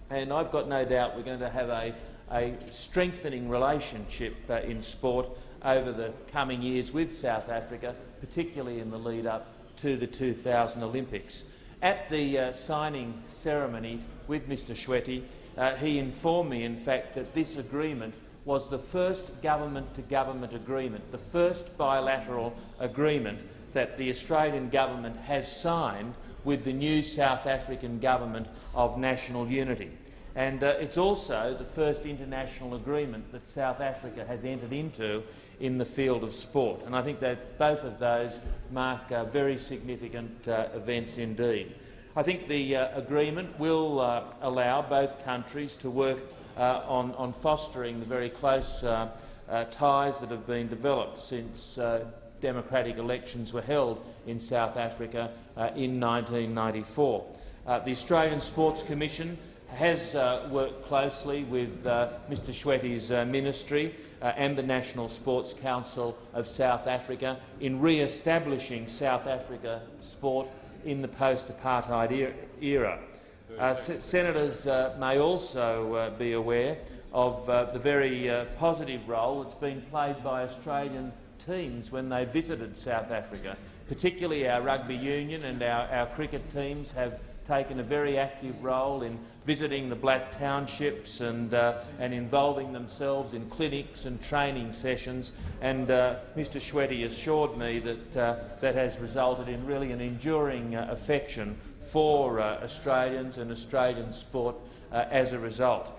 and I've got no doubt we're going to have a, a strengthening relationship uh, in sport over the coming years with South Africa, particularly in the lead up to the 2000 Olympics. At the uh, signing ceremony with Mr Tshwete, uh, he informed me, in fact, that this agreement was the first government-to-government -government agreement, the first bilateral agreement that the Australian government has signed with the new South African government of national unity. And uh, it's also the first international agreement that South Africa has entered into in the field of sport. And I think that both of those mark uh, very significant uh, events indeed. I think the uh, agreement will uh, allow both countries to work uh, on, on, fostering the very close uh, ties that have been developed since democratic elections were held in South Africa in 1994. the Australian Sports Commission has uh, worked closely with uh, Mr uh, ministry uh, and the National Sports Council of South Africa in re-establishing South Africa sport in the post-apartheid era. Uh, senators uh, may also be aware of the very positive role that's been played by Australian teams when they visited South Africa. Particularly our rugby union and our, our cricket teams have taken a very active role in visiting the black townships and, uh, and involving themselves in clinics and training sessions. And uh, Mr Tshwete assured me that uh, that has resulted in really an enduring uh, affection for uh, Australians and Australian sport uh, as a result.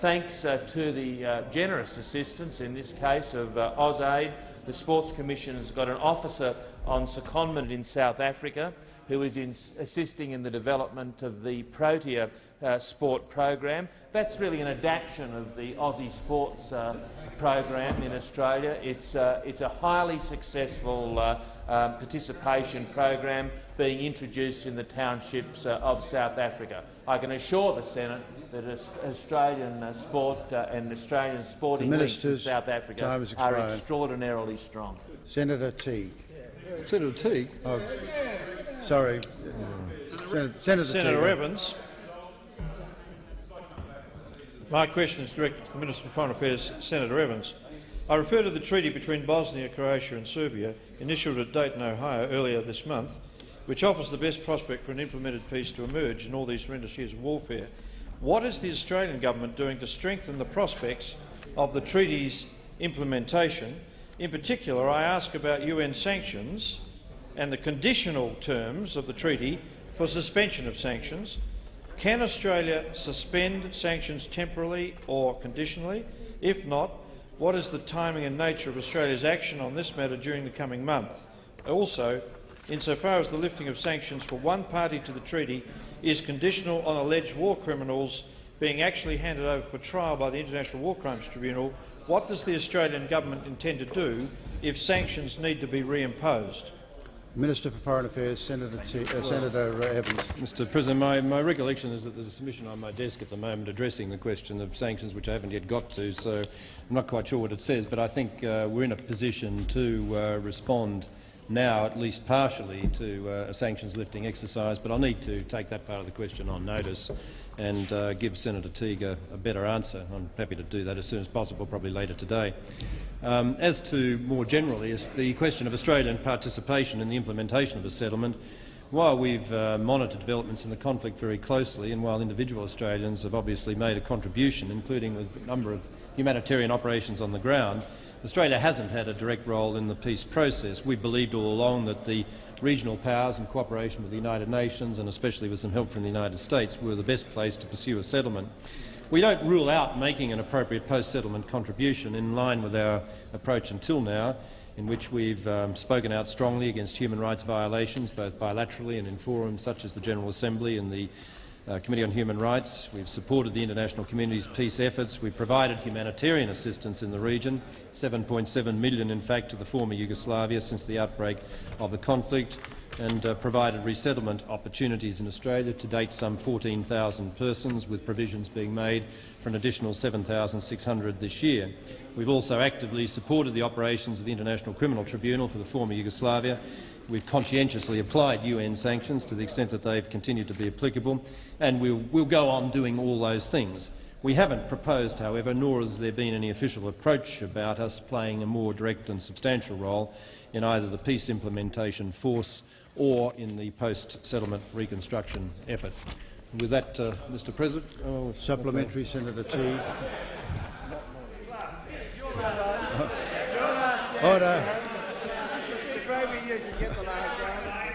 thanks to the generous assistance, in this case, of AusAid, the Sports Commission has got an officer on secondment in South Africa who is in assisting in the development of the Protea uh, sport program. That's really an adaptation of the Aussie sports uh, program in Australia. It's, uh, it's a highly successful uh, um, participation program being introduced in the townships uh, of South Africa. I can assure the Senate that Australian uh, sport and Australian sporting leagues in South Africa are extraordinarily strong. Senator Teague. Senator Teague? Oh, sorry. Senator, Senator, Senator Evans. My question is directed to the Minister for Foreign Affairs, Senator Evans. I refer to the treaty between Bosnia, Croatia and Serbia, initialled at Dayton, Ohio earlier this month, which offers the best prospect for an implemented peace to emerge in all these horrendous years of warfare. What is the Australian government doing to strengthen the prospects of the treaty's implementation? In particular, I ask about UN sanctions and the conditional terms of the treaty for suspension of sanctions, can Australia suspend sanctions temporarily or conditionally? If not, what is the timing and nature of Australia's action on this matter during the coming month? Also, insofar as the lifting of sanctions for one party to the treaty is conditional on alleged war criminals being actually handed over for trial by the International War Crimes Tribunal, what does the Australian government intend to do if sanctions need to be reimposed? Minister for Foreign Affairs, Senator, T uh, Senator Evans. Mr President, my, my recollection is that there's a submission on my desk at the moment addressing the question of sanctions, which I haven't yet got to, so I'm not quite sure what it says, but I think uh, we're in a position to uh, respond now, at least partially, to uh, a sanctions lifting exercise, but I'll need to take that part of the question on notice and uh, give Senator Teague a, a better answer. I'm happy to do that as soon as possible, probably later today. Um, as to more generally the question of Australian participation in the implementation of a settlement, while we've uh, monitored developments in the conflict very closely and while individual Australians have obviously made a contribution, including with a number of humanitarian operations on the ground, Australia hasn't had a direct role in the peace process. We believed all along that the regional powers in cooperation with the United Nations and especially with some help from the United States were the best place to pursue a settlement. We don't rule out making an appropriate post-settlement contribution in line with our approach until now, in which we've um, spoken out strongly against human rights violations, both bilaterally and in forums such as the General Assembly and the uh, Committee on Human Rights. We've supported the international community's peace efforts. We've provided humanitarian assistance in the region, 7.7 million in fact to the former Yugoslavia since the outbreak of the conflict. And uh, provided resettlement opportunities in Australia, to date some 14,000 persons, with provisions being made for an additional 7,600 this year. We've also actively supported the operations of the International Criminal Tribunal for the former Yugoslavia. We've conscientiously applied UN sanctions to the extent that they've continued to be applicable, and we'll, we'll go on doing all those things. We haven't proposed, however, nor has there been any official approach about us playing a more direct and substantial role in either the peace implementation force or in the post-settlement reconstruction effort. With that, uh, Mr President, oh, Supplementary, Senator Teague. Order.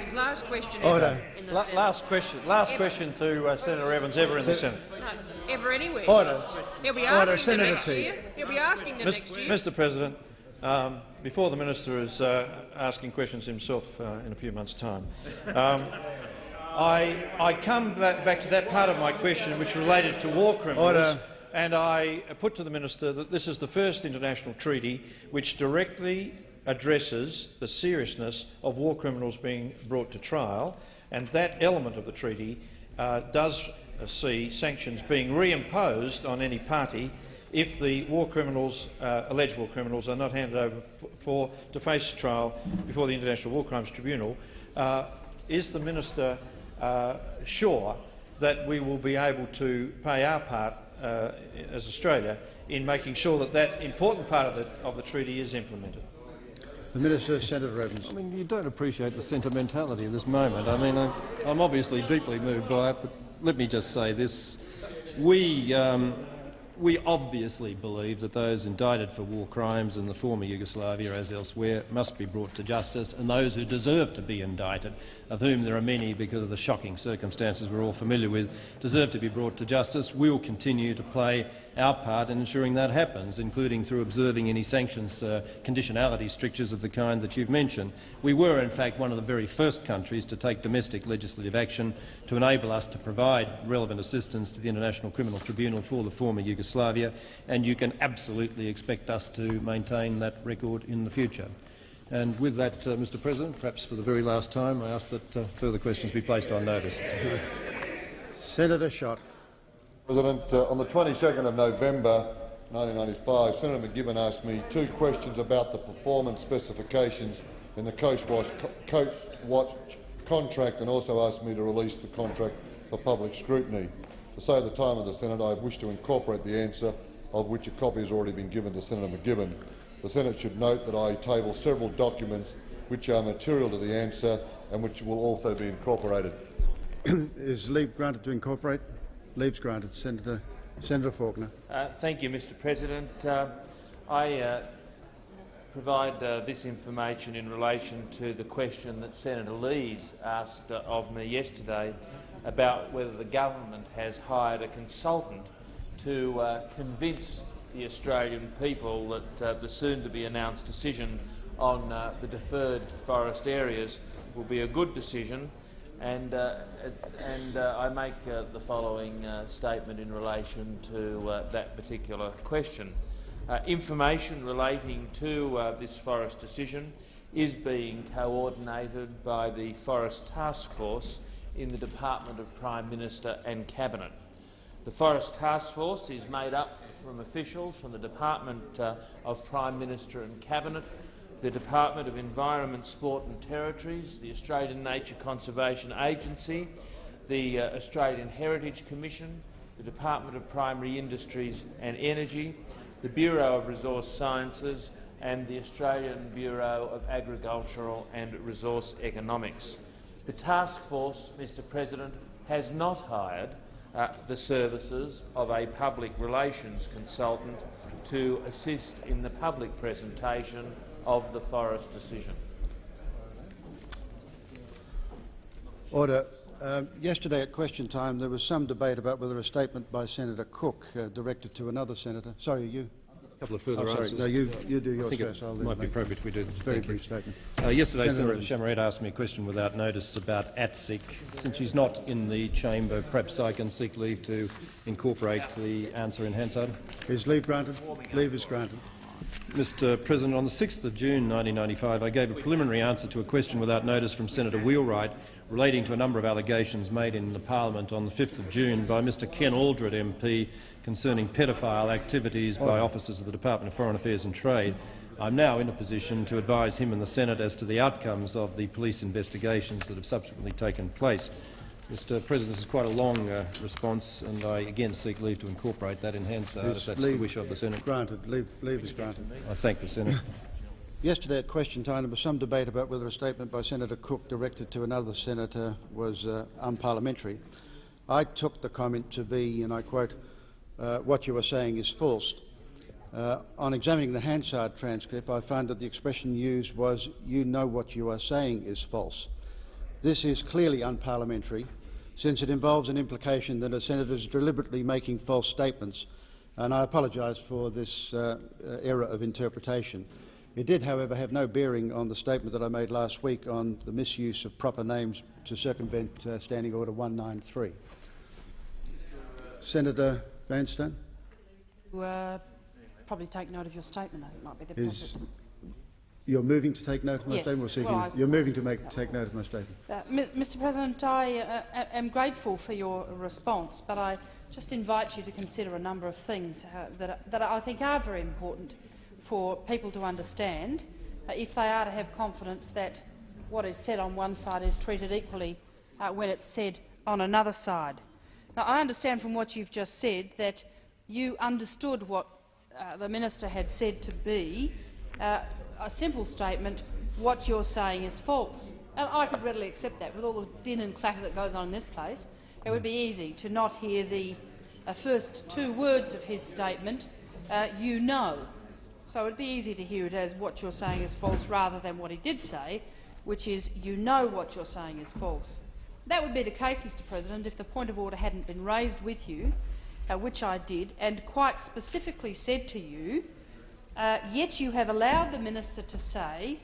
His last question Order. in the La- last question. Last Ever. question to uh, Senator Evans ever in the Senate. No, ever anywhere. Order. He'll be Order, asking Senator the next Teague. year. He'll be asking the Mis- next year. Mr. President, um, before the minister is uh, asking questions himself uh, in a few months' time, um, I, I come back, back to that part of my question which related to war criminals. Order. And I put to the minister that this is the first international treaty which directly addresses the seriousness of war criminals being brought to trial, and that element of the treaty uh, does see sanctions being reimposed on any party if the war criminals, uh, alleged war criminals, are not handed over for to face trial before the International War Crimes Tribunal. Uh, is the minister uh, sure that we will be able to play our part uh, as Australia in making sure that that important part of the, of the treaty is implemented? The Minister, Senator Evans. I mean, you don't appreciate the sentimentality of this moment. I mean, I'm, I'm obviously deeply moved by it, but let me just say this. We, um, we obviously believe that those indicted for war crimes in the former Yugoslavia, as elsewhere, must be brought to justice, and those who deserve to be indicted, of whom there are many because of the shocking circumstances we're all familiar with, deserve to be brought to justice. We'll continue to play our part in ensuring that happens, including through observing any sanctions uh, conditionality strictures of the kind that you've mentioned. We were, in fact, one of the very first countries to take domestic legislative action to enable us to provide relevant assistance to the International Criminal Tribunal for the former Yugoslavia, and you can absolutely expect us to maintain that record in the future. And with that, uh, Mr President, perhaps for the very last time, I ask that uh, further questions be placed on notice. Senator Schacht. President, uh, on the 22nd of November 1995, Senator McGibbon asked me two questions about the performance specifications in the Coast Watch, Coast Watch contract and also asked me to release the contract for public scrutiny. To save the time of the Senate, I wish to incorporate the answer, of which a copy has already been given to Senator McGibbon. The Senate should note that I table several documents which are material to the answer and which will also be incorporated. Is leave granted to incorporate? Leave's granted. Senator, Senator Faulkner. Uh, thank you, Mr President. Uh, I uh, provide uh, this information in relation to the question that Senator Lees asked uh, of me yesterday about whether the government has hired a consultant to uh, convince the Australian people that uh, the soon-to-be-announced decision on uh, the deferred forest areas will be a good decision and, uh, and uh, I make uh, the following statement in relation to that particular question. Information relating to this forest decision is being coordinated by the Forest Task Force in the Department of Prime Minister and Cabinet. The Forest Task Force is made up from officials from the Department uh, of Prime Minister and Cabinet, the Department of Environment, Sport and Territories, the Australian Nature Conservation Agency, the uh, Australian Heritage Commission, the Department of Primary Industries and Energy, the Bureau of Resource Sciences and the Australian Bureau of Agricultural and Resource Economics. The task force, Mr President, has not hired uh, the services of a public relations consultant to assist in the public presentation of the forest decision. Order. Um, yesterday at question time there was some debate about whether a statement by Senator Cook uh, directed to another senator. Sorry, you. A couple of further oh, sorry. answers. No, you, you do I yours think first. it I'll might be appropriate if we do. Very Thank you. brief statement. Uh, yesterday, Senator. Chamarette asked me a question without notice about ATSIC. Since she's not in the chamber, perhaps I can seek leave to incorporate the answer in Hansard. Is leave granted? Leave is granted. Mr President, on the 6th of June 1995, I gave a preliminary answer to a question without notice from Senator Wheelwright relating to a number of allegations made in the parliament on the 5th of June by Mr Ken Aldred MP concerning pedophile activities by officers of the Department of Foreign Affairs and Trade. I'm now in a position to advise him and the Senate as to the outcomes of the police investigations that have subsequently taken place. Mr President, this is quite a long uh, response, and I again seek leave to incorporate that in Hansard if Is that's the wish of the Senate. Granted. Leave, leave is granted. I thank the Senate. Yesterday at question time there was some debate about whether a statement by Senator Cook directed to another senator was uh, unparliamentary. I took the comment to be, and I quote, uh, what you are saying is false. Uh, on examining the Hansard transcript, I found that the expression used was, you know what you are saying is false. This is clearly unparliamentary, since it involves an implication that a senator is deliberately making false statements, and I apologise for this uh, uh, error of interpretation. It did, however, have no bearing on the statement that I made last week on the misuse of proper names to circumvent uh, Standing Order 193. Senator Vanstone To, uh, probably take note of your statement. I think might be the is you're moving to take note of my Yes. statement, or Well, you're moving to make take note of my statement. Uh, Mr President, I uh, am grateful for your response, but I just invite you to consider a number of things uh, that, that I think are very important for people to understand uh, if they are to have confidence that what is said on one side is treated equally uh, when it's said on another side. Now, I understand from what you've just said that you understood what uh, the minister had said to be uh, a simple statement, what you're saying is false. And I could readily accept that with all the din and clatter that goes on in this place. It would be easy to not hear the uh, first two words of his statement, uh, you know. So it would be easy to hear it as what you're saying is false rather than what he did say, which is you know what you're saying is false. That would be the case, Mr President, if the point of order hadn't been raised with you, uh, which I did, and quite specifically said to you, uh, yet you have allowed the minister to say,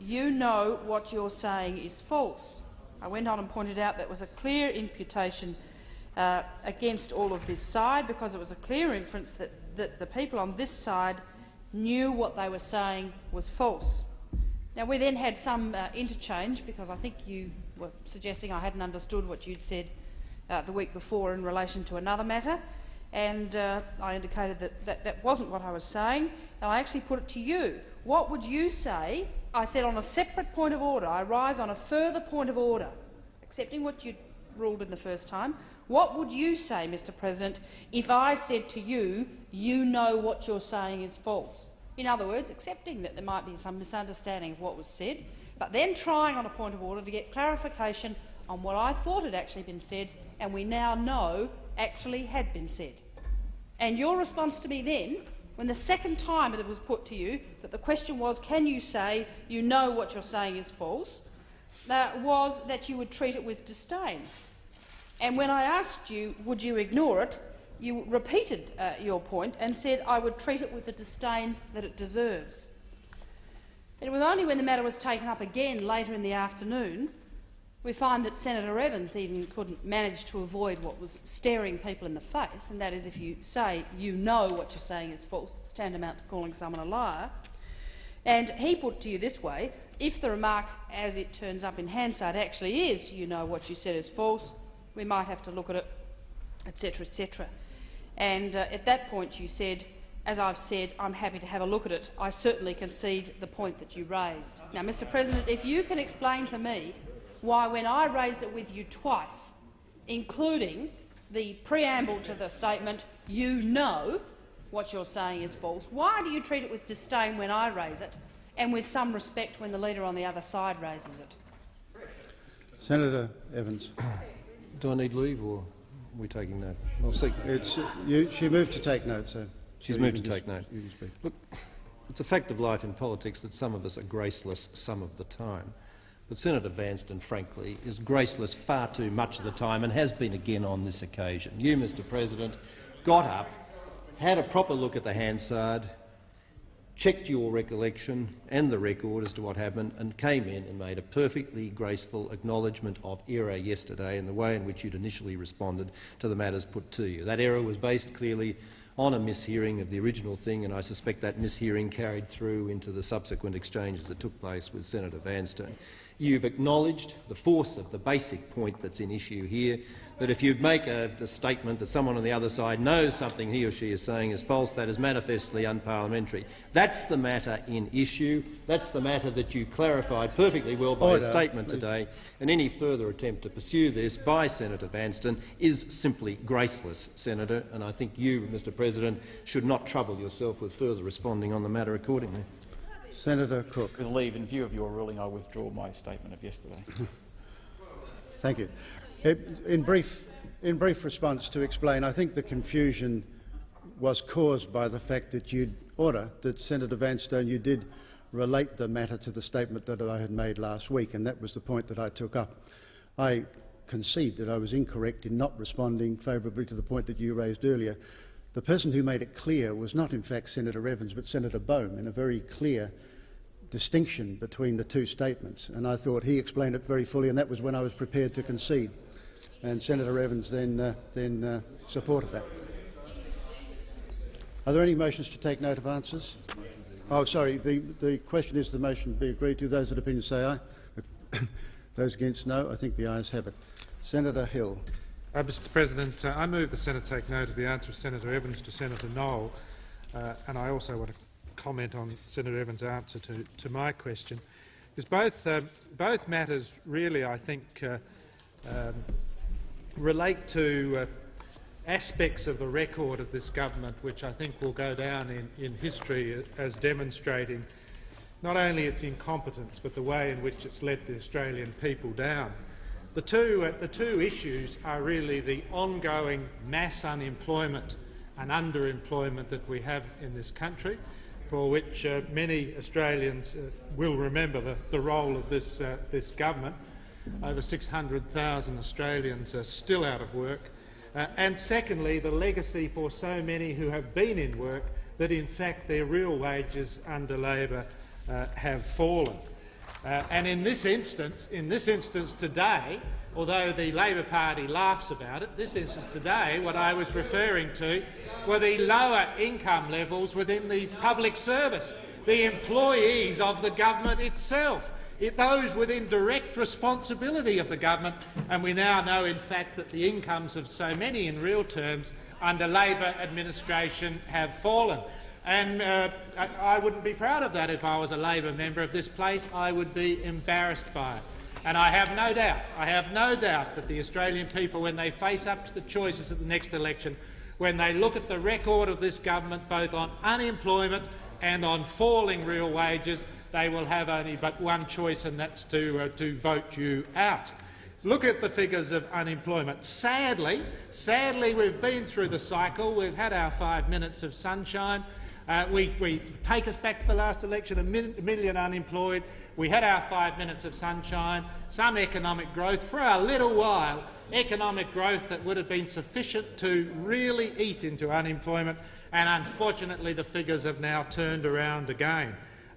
you know what you're saying is false. I went on and pointed out that was a clear imputation uh, against all of this side because it was a clear inference that, that the people on this side knew what they were saying was false. Now, we then had some uh, interchange because I think you were suggesting I hadn't understood what you'd said uh, the week before in relation to another matter, and uh, I indicated that, that that wasn't what I was saying, and I actually put it to you. What would you say? I said on a separate point of order, I rise on a further point of order, accepting what you ruled in the first time. What would you say, Mr President, if I said to you, you know what you're saying is false? In other words, accepting that there might be some misunderstanding of what was said, but then trying on a point of order to get clarification on what I thought had actually been said and we now know actually had been said. And your response to me then, when the second time it was put to you that the question was, can you say you know what you're saying is false, that was that you would treat it with disdain. And when I asked you, would you ignore it, you repeated uh, your point and said I would treat it with the disdain that it deserves. It was only when the matter was taken up again later in the afternoon we find that Senator Evans even couldn't manage to avoid what was staring people in the face, and that is if you say you know what you're saying is false, it's tantamount to calling someone a liar. And he put to you this way, if the remark, as it turns up in Hansard, actually is you know what you said is false, we might have to look at it, etc., etc. And uh, at that point you said, as I've said, I'm happy to have a look at it. I certainly concede the point that you raised. Now, Mr President, if you can explain to me why, when I raised it with you twice, including the preamble to the statement, you know what you're saying is false, why do you treat it with disdain when I raise it and with some respect when the leader on the other side raises it? Senator Evans. Do I need leave or are we taking note? I'll seek. It's, you, she moved to take note, so She's so moved to take note. you can speak. Look, it's a fact of life in politics that some of us are graceless some of the time. But Senator Vanstone, frankly, is graceless far too much of the time and has been again on this occasion. You, Mr President, got up, had a proper look at the Hansard, checked your recollection and the record as to what happened and came in and made a perfectly graceful acknowledgement of error yesterday in the way in which you'd initially responded to the matters put to you. That error was based clearly on a mishearing of the original thing, and I suspect that mishearing carried through into the subsequent exchanges that took place with Senator Vanstone. You've acknowledged the force of the basic point that's in issue here, that if you make a, a, statement that someone on the other side knows something he or she is saying is false, that is manifestly unparliamentary. That's the matter in issue. That's the matter that you clarified perfectly well by Order, a statement please. today. And any further attempt to pursue this by Senator Vanstone is simply graceless, Senator, and I think you, Mr President, should not trouble yourself with further responding on the matter accordingly. Senator Cook. With leave, in view of your ruling, I withdraw my statement of yesterday. Thank you. In brief, in brief response to explain, I think the confusion was caused by the fact that you order that Senator Vanstone you did relate the matter to the statement that I had made last week, and that was the point that I took up. I concede that I was incorrect in not responding favourably to the point that you raised earlier. The person who made it clear was not, in fact, Senator Evans, but Senator Baume, in a very clear distinction between the two statements. And I thought he explained it very fully, and that was when I was prepared to concede. And Senator Evans then, uh, then uh, supported that. Are there any motions to take note of answers? Oh, sorry. The, the question is the motion be agreed to. Those in opinion say aye. Those against no. I think the ayes have it. Senator Hill. Uh, Mr President, uh, I move the Senate take note of the answer of Senator Evans to Senator Knowles, uh, and I also want to comment on Senator Evans' answer to, to my question. Because both, um, both matters really, I think, uh, um, relate to uh, aspects of the record of this government which I think will go down in, in history as demonstrating not only its incompetence but the way in which it's let the Australian people down. The two, uh, the two issues are really the ongoing mass unemployment and underemployment that we have in this country, for which uh, many Australians uh, will remember the, the role of this, uh, this government. Over 600,000 Australians are still out of work. Uh, and secondly, the legacy for so many who have been in work that in fact their real wages under Labor uh, have fallen. Uh, and in this instance, in this instance today, although the Labor Party laughs about it, this instance today, what I was referring to were the lower income levels within the public service, the employees of the government itself, it, those within direct responsibility of the government. And we now know, in fact, that the incomes of so many in real terms under Labor administration have fallen. And uh, I, wouldn't be proud of that if I was a Labor member of this place. I would be embarrassed by it. And I have no doubt, I have no doubt that the Australian people, when they face up to the choices at the next election, when they look at the record of this government both on unemployment and on falling real wages, they will have only but one choice, and that's to, uh, to vote you out. Look at the figures of unemployment. Sadly, sadly, we've been through the cycle. We've had our five minutes of sunshine. Uh, we, we, take us back to the last election, a million unemployed. We had our five minutes of sunshine, some economic growth for a little while, economic growth that would have been sufficient to really eat into unemployment, and unfortunately the figures have now turned around again.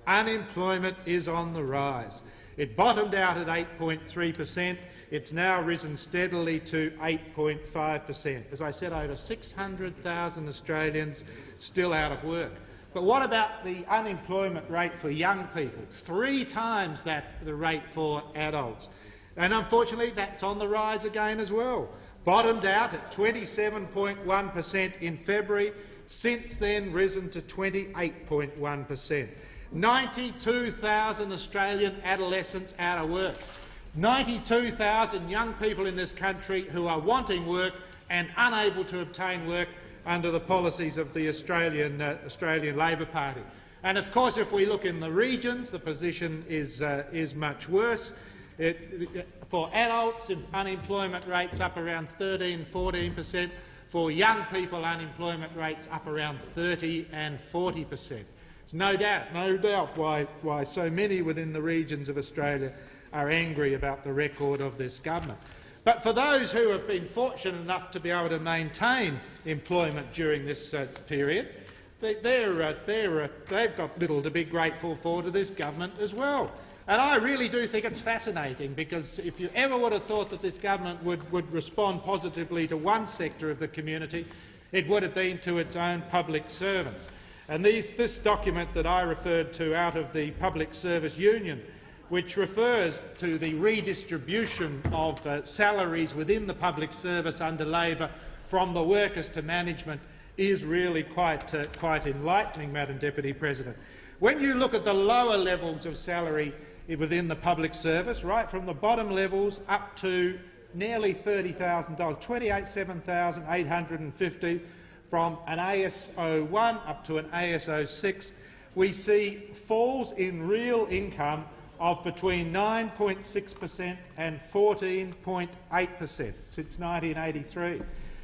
Unemployment is on the rise. It bottomed out at 8.3 per cent. It's now risen steadily to 8.5 per cent. As I said, over 600,000 Australians still out of work. But what about the unemployment rate for young people? Three times that the rate for adults. And unfortunately, that's on the rise again as well. Bottomed out at 27.1 per cent in February, since then risen to 28.1 per cent. 92,000 Australian adolescents out of work. 92,000 young people in this country who are wanting work and unable to obtain work under the policies of the Australian, uh, Australian Labor Party. And of course, if we look in the regions, the position is, uh, is much worse. It, for adults, unemployment rates up around 13, 14 per cent. For young people, unemployment rates up around 30 and 40 per cent. No doubt, no doubt why, why so many within the regions of Australia are angry about the record of this government. But for those who have been fortunate enough to be able to maintain employment during this uh, period, they, they're, uh, they're, uh, they've got little to be grateful for to this government as well. And I really do think it's fascinating, because if you ever would have thought that this government would, would respond positively to one sector of the community, it would have been to its own public servants. And these, this document that I referred to out of the Public Service Union, which refers to the redistribution of uh, salaries within the public service under Labor from the workers to management, is really quite, uh, quite enlightening, Madam Deputy President. When you look at the lower levels of salary within the public service, right from the bottom levels up to nearly $30,000, $28,850 from an ASO 1 up to an ASO 6, we see falls in real income of between 9.6 per cent and 14.8 per cent since 1983.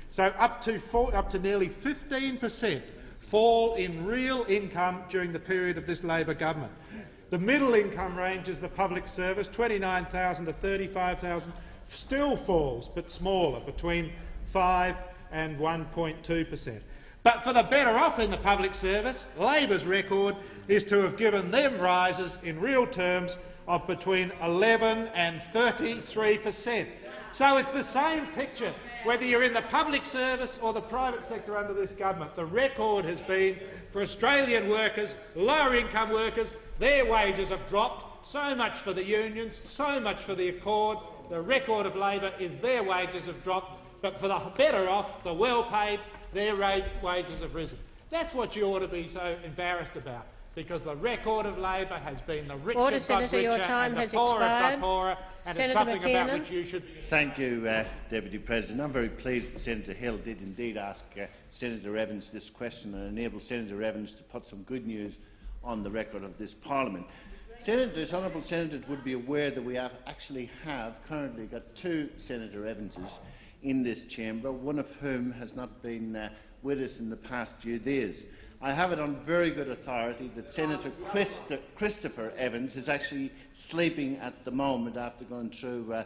So up to, up to nearly 15 per cent fall in real income during the period of this Labor government. The middle income range is the public service, 29,000 to 35,000, still falls, but smaller, between 5 and 1.2 per cent. But for the better off in the public service, Labor's record is to have given them rises in real terms of between 11 and 33 per cent. So it's the same picture, whether you're in the public service or the private sector under this government. The record has been for Australian workers, lower income workers, their wages have dropped. So much for the unions, so much for the Accord. The record of Labor is their wages have dropped, but for the better off, the well-paid, their wages have risen. That's what you ought to be so embarrassed about, because the record of Labor has been the rich Order, have Senator, richer your time and the has poor have expired. got poorer, and Senator it's something McKiernan. about which you should Thank you, uh, Deputy President. I'm very pleased that Senator Hill did indeed ask uh, Senator Evans this question and enable Senator Evans to put some good news on the record of this Parliament. Senators, honourable senators would be aware that we have actually have currently got two Senator Evanses in this chamber, one of whom has not been uh, with us in the past few days. I have it on very good authority that Senator Christ Christopher Evans is actually sleeping at the moment after going through uh,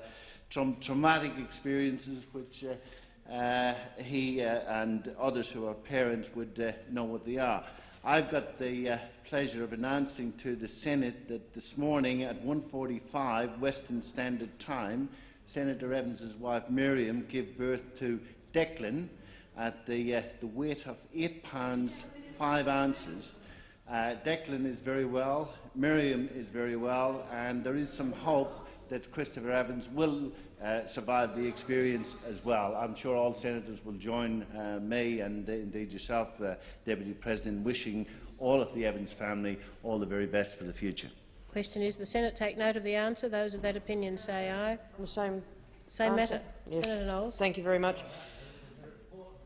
tra traumatic experiences which uh, uh, he uh, and others who are parents would uh, know what they are. I've got the uh, pleasure of announcing to the Senate that this morning at 1.45 Western Standard Time, Senator Evans's wife Miriam gave birth to Declan at the, uh, the weight of 8 pounds 5 ounces. Uh, Declan is very well, Miriam is very well, and there is some hope that Christopher Evans will uh, survive the experience as well. I'm sure all senators will join uh, me and uh, indeed yourself, uh, Deputy President, wishing all of the Evans family all the very best for the future. Question is the Senate take note of the answer. Those of that opinion say aye. The same Same answer? matter. Yes. Senator Knowles. Thank you very much.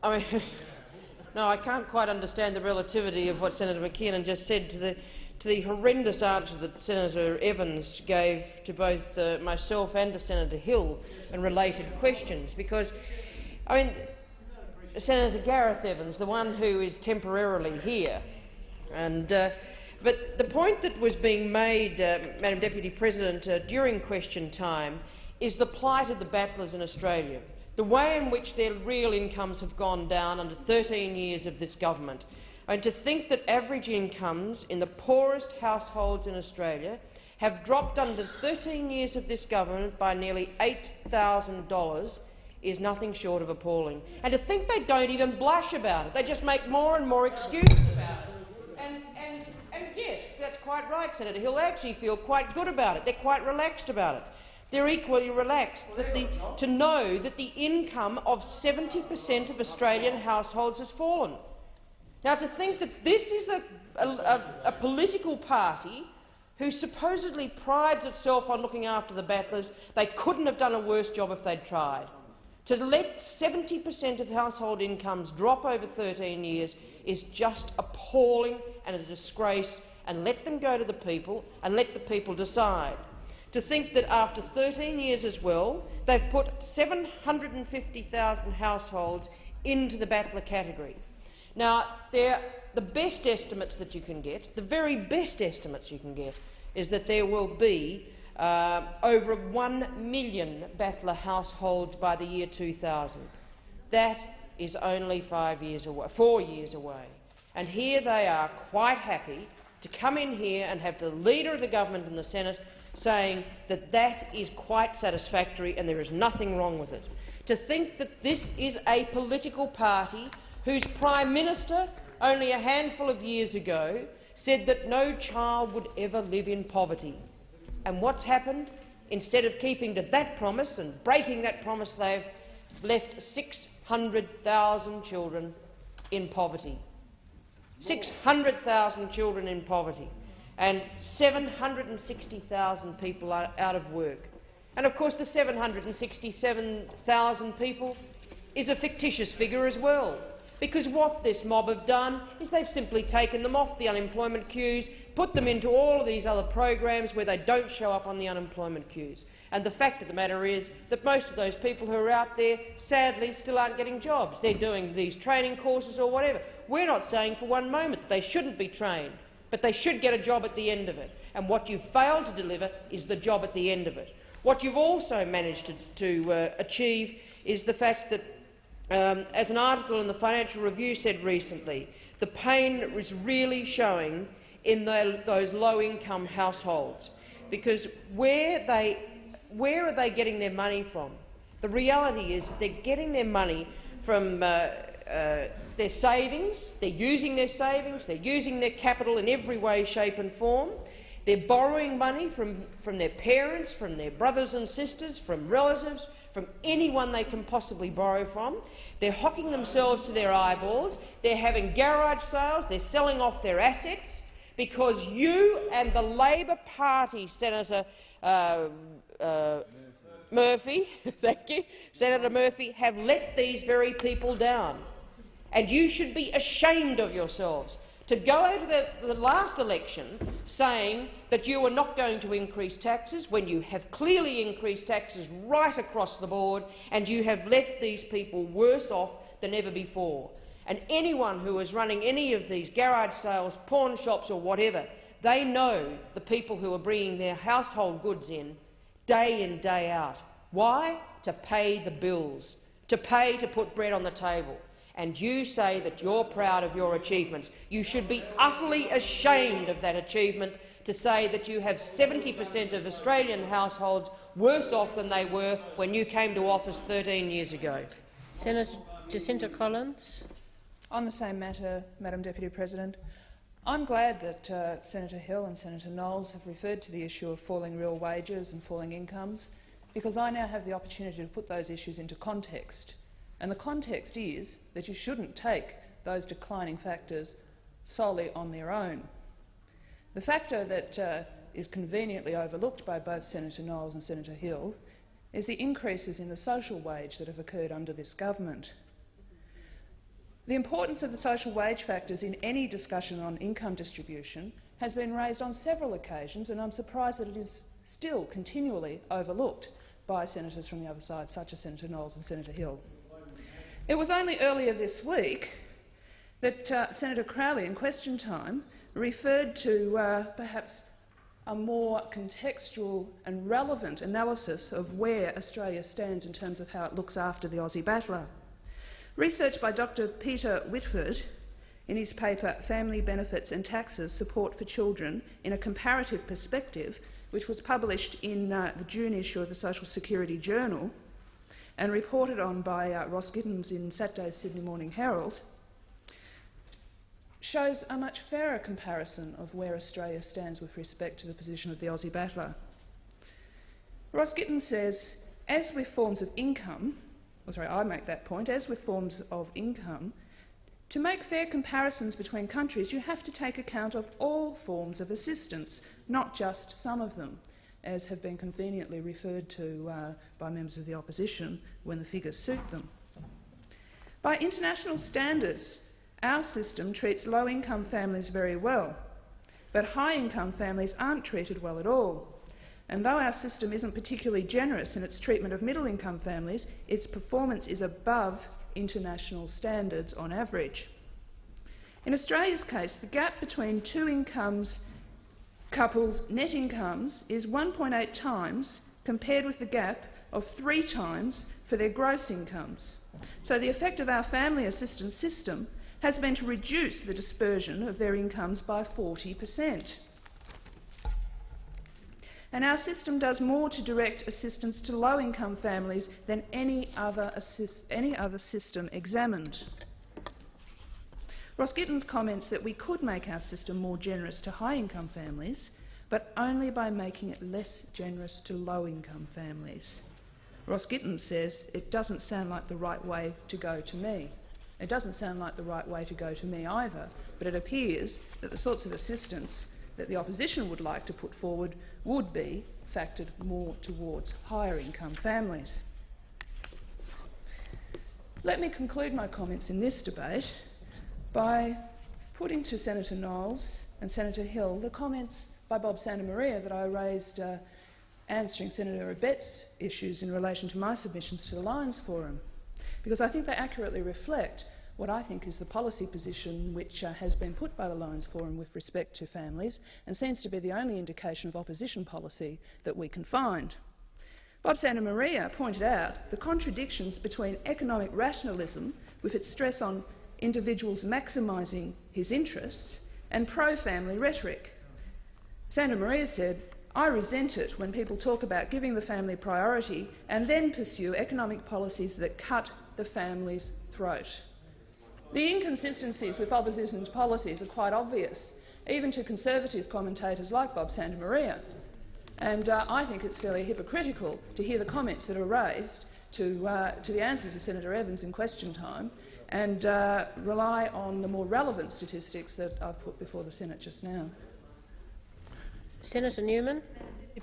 I mean, no, I can't quite understand the relativity of what Senator McKiernan just said to the to the horrendous answer that Senator Evans gave to both uh, myself and to Senator Hill and related questions. Because, I mean, Senator Gareth Evans, the one who is temporarily here, and uh, but the point that was being made, uh, Madam Deputy President, uh, during question time is the plight of the battlers in Australia, the way in which their real incomes have gone down under 13 years of this government. And to think that average incomes in the poorest households in Australia have dropped under 13 years of this government by nearly $8,000 is nothing short of appalling. And to think they don't even blush about it, they just make more and more excuses about it. And, and, and yes, that's quite right, Senator. They actually feel quite good about it. They're quite relaxed about it. They're equally relaxed the, to know that the income of 70 per cent of Australian households has fallen. Now, to think that this is a, a, a, a political party who supposedly prides itself on looking after the battlers, they couldn't have done a worse job if they'd tried. To let 70 per cent of household incomes drop over 13 years is just appalling and a disgrace, and let them go to the people and let the people decide. To think that after 13 years as well, they've put 750,000 households into the battler category. Now, the best estimates that you can get, the very best estimates you can get, is that there will be uh, over 1 million battler households by the year 2000. That is only five years away, four years away. And here they are, quite happy to come in here and have the Leader of the Government in the Senate saying that that is quite satisfactory and there is nothing wrong with it. To think that this is a political party whose Prime Minister only a handful of years ago said that no child would ever live in poverty. And what's happened? Instead of keeping to that promise and breaking that promise, they've left 600,000 children in poverty. 600,000 children in poverty and 760,000 people are out of work. And of course the 767,000 people is a fictitious figure as well, because what this mob have done is they've simply taken them off the unemployment queues, put them into all of these other programs where they don't show up on the unemployment queues. And the fact of the matter is that most of those people who are out there, sadly, still aren't getting jobs. They're doing these training courses or whatever. We're not saying for one moment that they shouldn't be trained, but they should get a job at the end of it. And what you've failed to deliver is the job at the end of it. What you've also managed to, to uh, achieve is the fact that, um, as an article in the Financial Review said recently, the pain is really showing in the, those low-income households, because where, they, where are they getting their money from? The reality is that they're getting their money from uh, uh, their savings, they're using their savings, they're using their capital in every way, shape and form. They're borrowing money from, from their parents, from their brothers and sisters, from relatives, from anyone they can possibly borrow from. They're hocking themselves to their eyeballs. They're having garage sales. They're selling off their assets because you and the Labor Party, Senator uh, uh, Murphy, thank you, Senator Murphy, have let these very people down. And you should be ashamed of yourselves to go out of the, the, last election saying that you are not going to increase taxes when you have clearly increased taxes right across the board and you have left these people worse off than ever before. And anyone who is running any of these garage sales, pawn shops or whatever, they know the people who are bringing their household goods in day in, day out. Why? To pay the bills, to pay to put bread on the table and you say that you're proud of your achievements. You should be utterly ashamed of that achievement to say that you have 70 per cent of Australian households worse off than they were when you came to office 13 years ago. Senator Jacinta Collins. On the same matter, Madam Deputy President, I'm glad that uh, Senator Hill and Senator Knowles have referred to the issue of falling real wages and falling incomes, because I now have the opportunity to put those issues into context. And the context is that you shouldn't take those declining factors solely on their own. The factor that uh, is conveniently overlooked by both Senator Knowles and Senator Hill is the increases in the social wage that have occurred under this government. The importance of the social wage factors in any discussion on income distribution has been raised on several occasions, and I'm surprised that it is still continually overlooked by senators from the other side, such as Senator Knowles and Senator Hill. It was only earlier this week that uh, Senator Crowley, in question time, referred to uh, perhaps a more contextual and relevant analysis of where Australia stands in terms of how it looks after the Aussie battler. Research by Dr Peter Whiteford in his paper Family Benefits and Taxes Support for Children in a Comparative Perspective, which was published in uh, the June issue of the Social Security Journal, and reported on by uh, Ross Gittins in Saturday's Sydney Morning Herald, shows a much fairer comparison of where Australia stands with respect to the position of the Aussie battler. Ross Gittins says, as with forms of income, or sorry, I make that point, as with forms of income, to make fair comparisons between countries, you have to take account of all forms of assistance, not just some of them as have been conveniently referred to uh, by members of the opposition when the figures suit them. By international standards, our system treats low-income families very well, but high-income families aren't treated well at all. And though our system isn't particularly generous in its treatment of middle-income families, its performance is above international standards on average. In Australia's case, the gap between two incomes couples' net incomes is 1.8 times compared with the gap of three times for their gross incomes. So the effect of our family assistance system has been to reduce the dispersion of their incomes by 40 per cent. And our system does more to direct assistance to low-income families than any other, any other system examined. Ross Gittins comments that we could make our system more generous to high-income families, but only by making it less generous to low-income families. Ross says it doesn't sound like the right way to go to me. It doesn't sound like the right way to go to me either, but it appears that the sorts of assistance that the opposition would like to put forward would be factored more towards higher income families. Let me conclude my comments in this debate by putting to Senator Knowles and Senator Hill the comments by Bob Santamaria that I raised uh, answering Senator Abetz's issues in relation to my submissions to the Lyons Forum, because I think they accurately reflect what I think is the policy position which uh, has been put by the Lyons Forum with respect to families and seems to be the only indication of opposition policy that we can find. Bob Santamaria pointed out the contradictions between economic rationalism, with its stress on individuals maximising his interests, and pro-family rhetoric. Santamaria said, I resent it when people talk about giving the family priority and then pursue economic policies that cut the family's throat. The inconsistencies with opposition's policies are quite obvious, even to conservative commentators like Bob Santamaria. And uh, I think it's fairly hypocritical to hear the comments that are raised to, uh, to the answers of Senator Evans in question time and uh, rely on the more relevant statistics that I've put before the Senate just now. Senator Newman.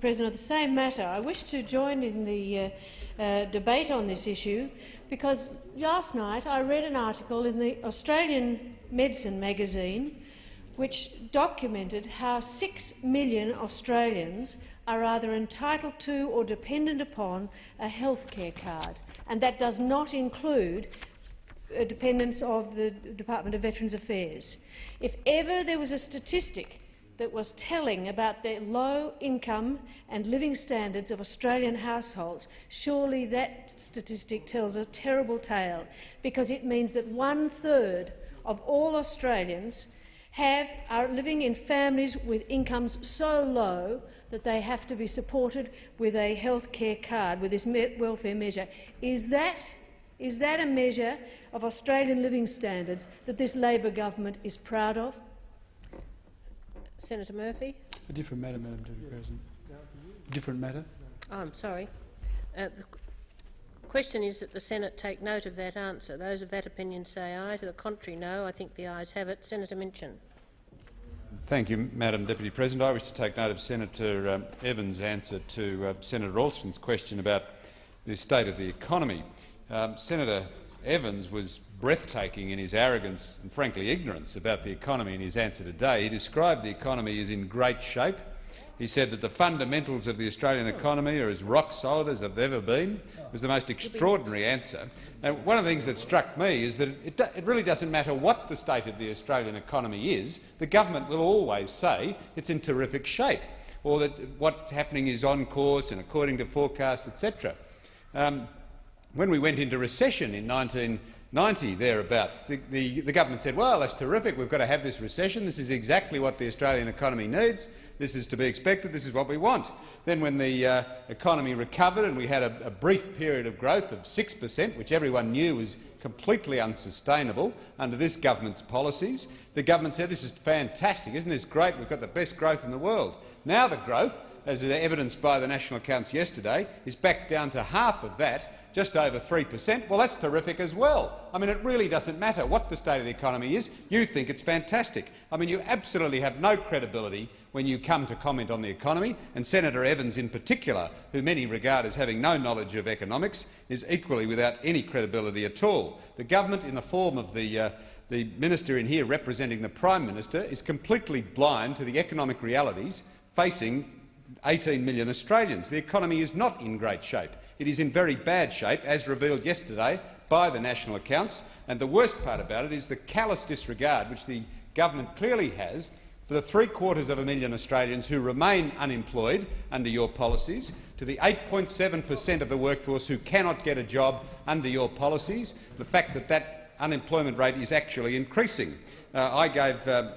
President, on the same matter, I wish to join in the uh, uh, debate on this issue because last night I read an article in the Australian Medicine magazine which documented how six million Australians are either entitled to or dependent upon a healthcare card, and that does not include dependents of the Department of Veterans Affairs. If ever there was a statistic that was telling about the low income and living standards of Australian households, surely that statistic tells a terrible tale, because it means that one-third of all Australians have, are living in families with incomes so low that they have to be supported with a health care card, with this welfare measure. Is that, is that a measure of Australian living standards that this Labor government is proud of? Senator Murphy. A different matter, Madam Deputy President. Different matter. Oh, I'm sorry. Uh, the question is that the Senate take note of that answer. Those of that opinion say aye. To the contrary, no. I think the ayes have it. Senator Minchin. Thank you, Madam Deputy President. I wish to take note of Senator um, Evans' answer to uh, Senator Alston's question about the state of the economy. Um, Senator Evans was breathtaking in his arrogance and frankly ignorance about the economy in his answer today. He described the economy as in great shape. He said that the fundamentals of the Australian economy are as rock solid as they've ever been. It was the most extraordinary answer. And one of the things that struck me is that it, it really doesn't matter what the state of the Australian economy is, the government will always say it's in terrific shape, or that what's happening is on course and according to forecasts, etc. Um, when we went into recession in 1990, thereabouts. The, the, the, government said, well, that's terrific, we've got to have this recession, this is exactly what the Australian economy needs, this is to be expected, this is what we want. Then when the uh, economy recovered and we had a, a brief period of growth of 6 per cent, which everyone knew was completely unsustainable under this government's policies, the government said, this is fantastic, isn't this great, we've got the best growth in the world. Now the growth, as evidenced by the national accounts yesterday, is back down to half of that just over 3 per cent, well, that's terrific as well. I mean, it really doesn't matter what the state of the economy is. You think it's fantastic. I mean, you absolutely have no credibility when you come to comment on the economy, and Senator Evans in particular, who many regard as having no knowledge of economics, is equally without any credibility at all. The government, in the form of the, uh, the minister in here representing the Prime Minister, is completely blind to the economic realities facing 18 million Australians. The economy is not in great shape. It is in very bad shape, as revealed yesterday by the national accounts, and the worst part about it is the callous disregard which the government clearly has for the three-quarters of a million Australians who remain unemployed under your policies, to the 8.7 per cent of the workforce who cannot get a job under your policies, the fact that that unemployment rate is actually increasing. Uh, I gave uh,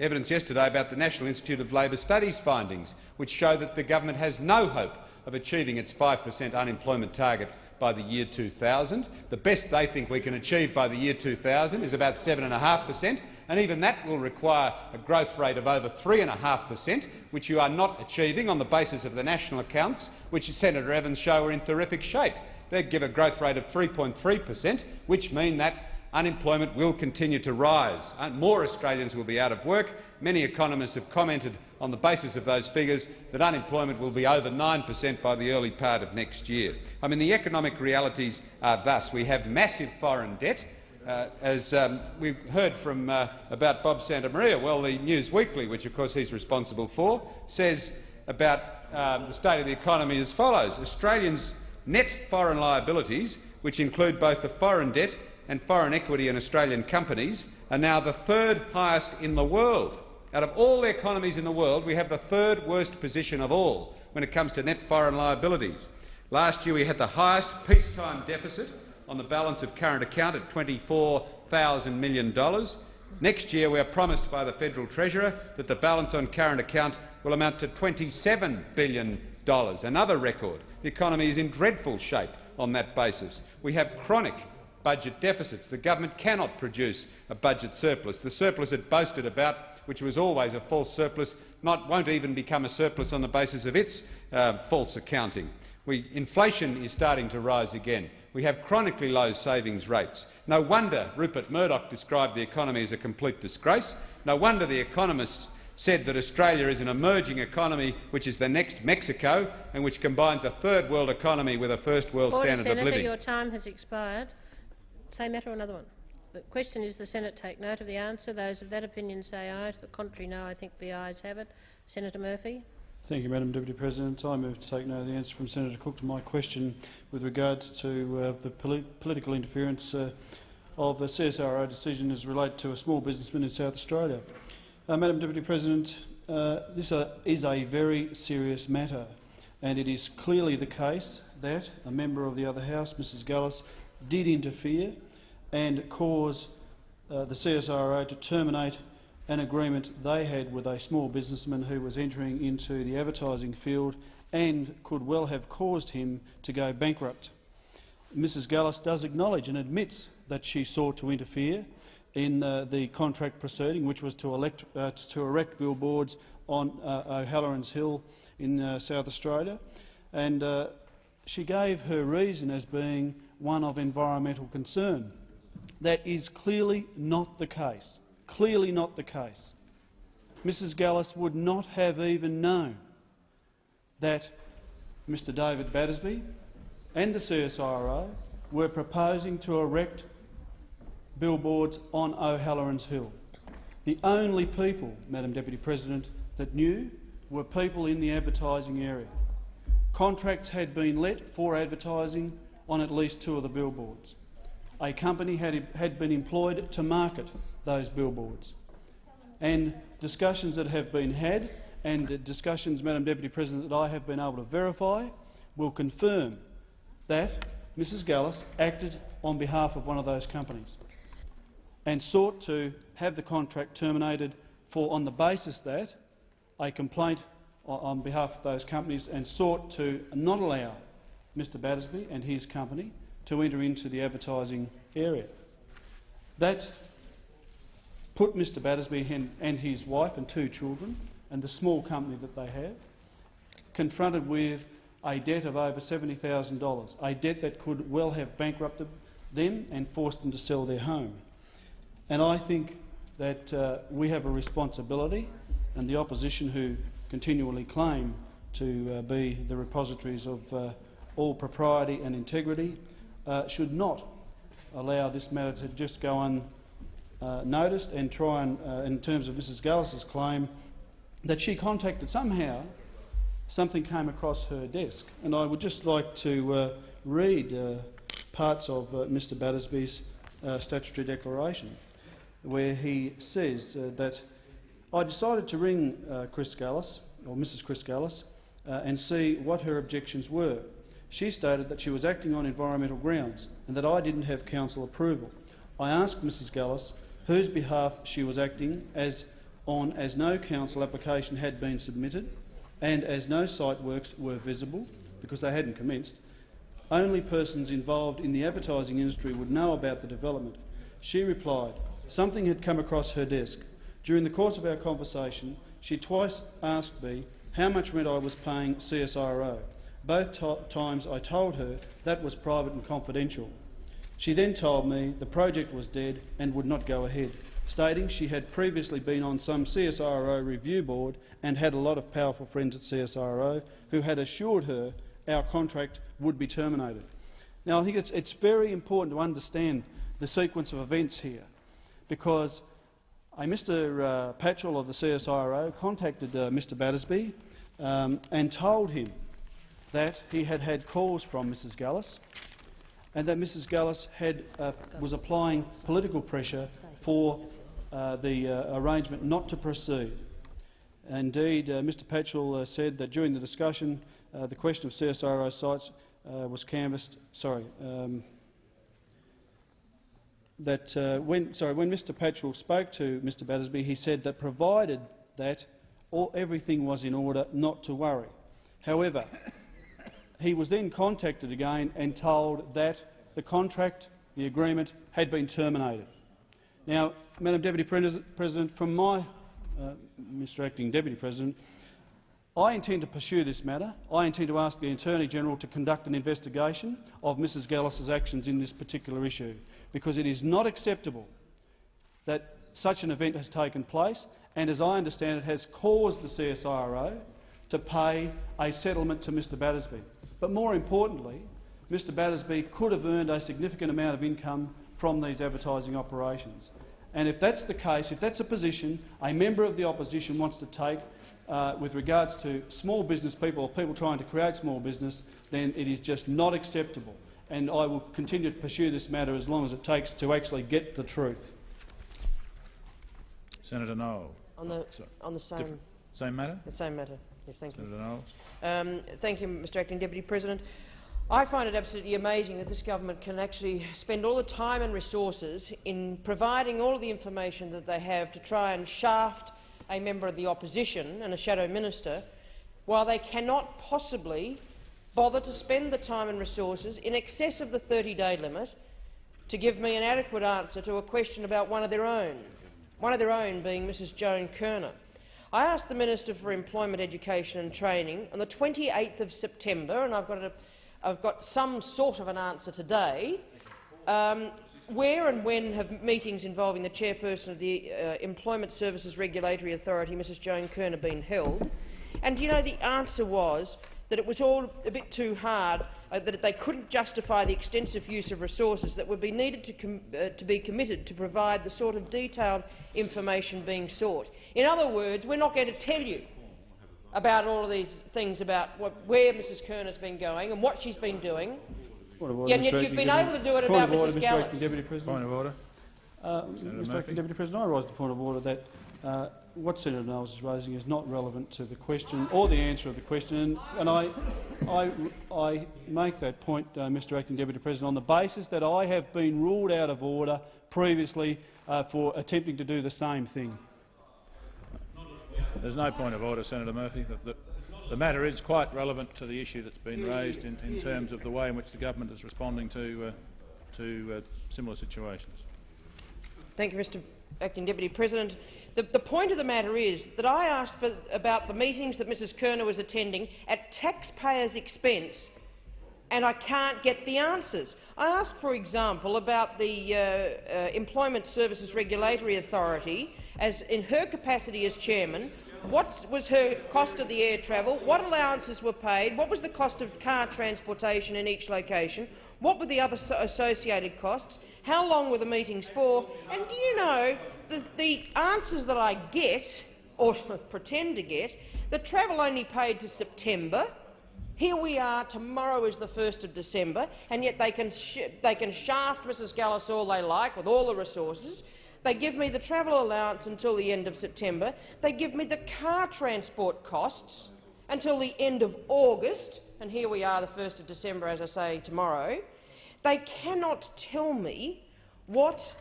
evidence yesterday about the National Institute of Labour Studies findings, which show that the government has no hope of achieving its 5 per cent unemployment target by the year 2000. The best they think we can achieve by the year 2000 is about 7.5 per cent, and even that will require a growth rate of over 3.5 per cent, which you are not achieving on the basis of the national accounts, which Senator Evans show are in terrific shape. They give a growth rate of 3.3 per cent, which mean that unemployment will continue to rise. Uh, More Australians will be out of work. Many economists have commented on the basis of those figures that unemployment will be over 9 per cent by the early part of next year. I mean, the economic realities are thus. We have massive foreign debt. Uh, as um, we've heard from uh, about Bob Santamaria, well, the News Weekly, which of course he's responsible for, says about um, the state of the economy as follows. Australians' net foreign liabilities, which include both the foreign debt and foreign equity in Australian companies, are now the third highest in the world. Out of all the economies in the world, we have the third worst position of all when it comes to net foreign liabilities. Last year we had the highest peacetime deficit on the balance of current account at $24,000 million. Next year we are promised by the Federal Treasurer that the balance on current account will amount to $27 billion, another record. The economy is in dreadful shape on that basis. We have chronic budget deficits. The government cannot produce a budget surplus. The surplus it boasted about, which was always a false surplus, not, won't even become a surplus on the basis of its uh, false accounting. We, inflation is starting to rise again. We have chronically low savings rates. No wonder Rupert Murdoch described the economy as a complete disgrace. No wonder the economists said that Australia is an emerging economy which is the next Mexico and which combines a third world economy with a first world Order, standard Senator, of living. your time has expired. Same matter or another one? The question is the Senate take note of the answer. Those of that opinion say aye. To the contrary, no. I think the ayes have it. Senator Murphy. Thank you, Madam Deputy President. I move to take note of the answer from Senator Cook to my question with regards to uh, the poli political interference uh, of a CSIRO decision as related to a small businessman in South Australia. Uh, Madam Deputy President, uh, this uh, is a very serious matter, and it is clearly the case that a member of the other House, Mrs Gallus, did interfere and cause uh, the CSIRO to terminate an agreement they had with a small businessman who was entering into the advertising field and could well have caused him to go bankrupt. Mrs Gallus does acknowledge and admits that she sought to interfere in uh, the contract proceeding, which was to, elect, uh, to erect billboards on uh, O'Halloran's Hill in uh, South Australia. And uh, she gave her reason as being one of environmental concern. That is clearly not the case. Clearly not the case. Mrs Gallus would not have even known that Mr David Battersby and the CSIRO were proposing to erect billboards on O'Halloran's Hill. The only people, Madam Deputy President, that knew were people in the advertising area. Contracts had been let for advertising on at least two of the billboards. A company had, had been employed to market those billboards. And discussions that have been had and discussions, Madam Deputy President, that I have been able to verify will confirm that Mrs Gallus acted on behalf of one of those companies and sought to have the contract terminated for, on the basis that a complaint on behalf of those companies and sought to not allow Mr Battersby and his company to enter into the advertising area. That put Mr Battersby and, his wife and two children and the small company that they have confronted with a debt of over $70,000, a debt that could well have bankrupted them and forced them to sell their home. And I think that uh, we have a responsibility, and the opposition who continually claim to uh, be the repositories of uh, all propriety and integrity uh, should not allow this matter to just go unnoticed and try and, uh, in terms of Mrs Gallus's claim, that she contacted somehow something came across her desk. And I would just like to uh, read parts of Mr Battersby's statutory declaration where he says uh, that I decided to ring uh, Chris Gallus, or Mrs Chris Gullis, uh, and see what her objections were. She stated that she was acting on environmental grounds and that I didn't have council approval. I asked Mrs Gallus whose behalf she was acting as on as no council application had been submitted and as no site works were visible because they hadn't commenced. only persons involved in the advertising industry would know about the development. She replied, something had come across her desk. During the course of our conversation, she twice asked me how much rent I was paying CSIRO. Both times I told her that was private and confidential. She then told me the project was dead and would not go ahead, stating she had previously been on some CSIRO review board and had a lot of powerful friends at CSIRO who had assured her our contract would be terminated. Now, I think it's, it's very important to understand the sequence of events here, because a Mr uh, Patchell of the CSIRO contacted uh, Mr Battersby um, and told him that he had had calls from Mrs Gallus and that Mrs Gallus had, uh, was applying political pressure for uh, the uh, arrangement not to proceed. Indeed, uh, Mr Patchell uh, said that during the discussion uh, the question of CSIRO sites was canvassed. Sorry, um, that when sorry when Mr Patchell spoke to Mr Battersby, he said that provided that all, everything was in order, not to worry. However, he was then contacted again and told that the contract, the agreement, had been terminated. Now, Madam Deputy President, from my, uh, Mr Acting Deputy President, I intend to pursue this matter. I intend to ask the Attorney-General to conduct an investigation of Mrs Gallus's actions in this particular issue, because it is not acceptable that such an event has taken place, and as I understand it, has caused the CSIRO to pay a settlement to Mr Battersby. But more importantly, Mr Battersby could have earned a significant amount of income from these advertising operations. And if that's the case, if that's a position a member of the opposition wants to take uh, with regards to small business people or people trying to create small business, then it is just not acceptable. And I will continue to pursue this matter as long as it takes to actually get the truth. Senator Knowles. On the, on the same, same matter? The same matter. Yes, thank you. Um, thank you, Mr Acting Deputy President. I find it absolutely amazing that this government can actually spend all the time and resources in providing all of the information that they have to try and shaft a member of the opposition and a shadow minister, while they cannot possibly bother to spend the time and resources in excess of the 30-day limit to give me an adequate answer to a question about one of their own, one of their own being Mrs Joan Kirner. I asked the Minister for Employment, Education and Training on the 28th of September, and I've got, a, I've got some sort of an answer today, um, where and when have meetings involving the chairperson of the uh, Employment Services Regulatory Authority, Mrs Joan Kirner, been held? And you know, the answer was that it was all a bit too hard, uh, that they couldn't justify the extensive use of resources that would be needed to, uh, to be committed to provide the sort of detailed information being sought. In other words, we're not going to tell you about all of these things about what, where Mrs Kirner has been going and what she's been doing, Order, yet, yet you've been able to do it about order, Mrs Mr. Gallus. Deputy President. Point of order. Uh, Mr Acting Deputy President, I rise to the point of order that uh, what Senator Knowles is raising is not relevant to the question or the answer of the question, and I, I, I make that point, uh, Mr Acting Deputy President, on the basis that I have been ruled out of order previously uh, for attempting to do the same thing. There's no point of order, Senator Murphy. The, the, the matter is quite relevant to the issue that's been raised in, in, terms of the way in which the government is responding to, uh, to uh, similar situations. Thank you, Mr Acting Deputy President. The, the, point of the matter is that I asked for, about the meetings that Mrs Kirner was attending at taxpayers' expense, and I can't get the answers. I asked, for example, about the uh, uh, Employment Services Regulatory Authority, as in her capacity as chairman, what was her cost of the air travel, what allowances were paid, what was the cost of car transportation in each location, what were the other associated costs, how long were the meetings for, and do you know the, the answers that I get, or pretend to get, the travel only paid to September. Here we are, tomorrow is the 1st of December, and yet they can, they can shaft Mrs Gallus all they like with all the resources. They give me the travel allowance until the end of September. They give me the car transport costs until the end of August, and here we are, the 1st of December, as I say, tomorrow. They cannot tell me what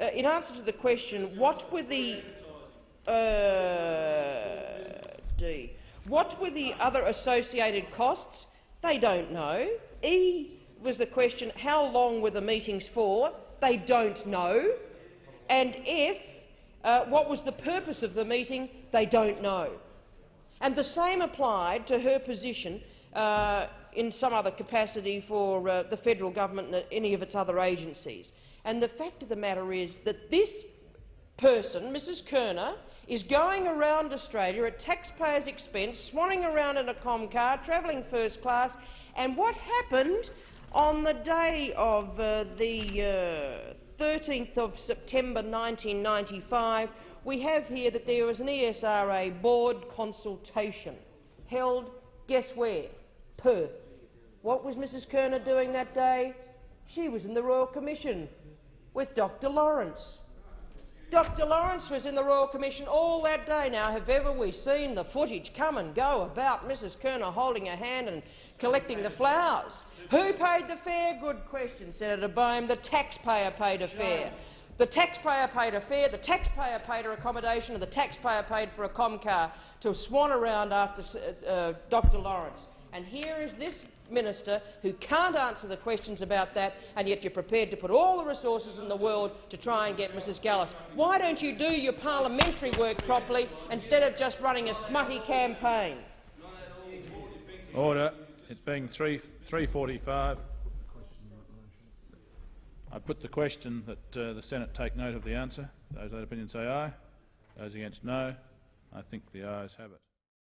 uh, in answer to the question, what were the uh, D? What were the other associated costs? They don't know. E, was the question, how long were the meetings for? They don't know. And if, uh, what was the purpose of the meeting? They don't know. And the same applied to her position uh, in some other capacity for uh, the federal government and any of its other agencies. And the fact of the matter is that this person, Mrs Kirner, is going around Australia at taxpayers' expense, swanning around in a com car, travelling first class. And what happened on the day of uh, the uh, 13th of September 1995, we have here that there was an ESRA board consultation held, guess where? Perth. What was Mrs Kirner doing that day? She was in the Royal Commission with Dr Lawrence. Dr Lawrence was in the Royal Commission all that day. Now, have ever we seen the footage come and go about Mrs Kirner holding her hand and collecting the flowers? Who paid the fare? Good question, Senator Baume. The taxpayer paid a fare. The taxpayer paid a fare, the taxpayer paid her accommodation, and the taxpayer paid for a comcar to swan around after uh, Dr Lawrence. And here is this minister who can't answer the questions about that, and yet you're prepared to put all the resources in the world to try and get Mrs Gallus. Why don't you do your parliamentary work properly instead of just running a smutty campaign? Order. It being 3, 345. I put the question that uh, the Senate take note of the answer. Those that opinion say aye. Those against no. I think the ayes have it.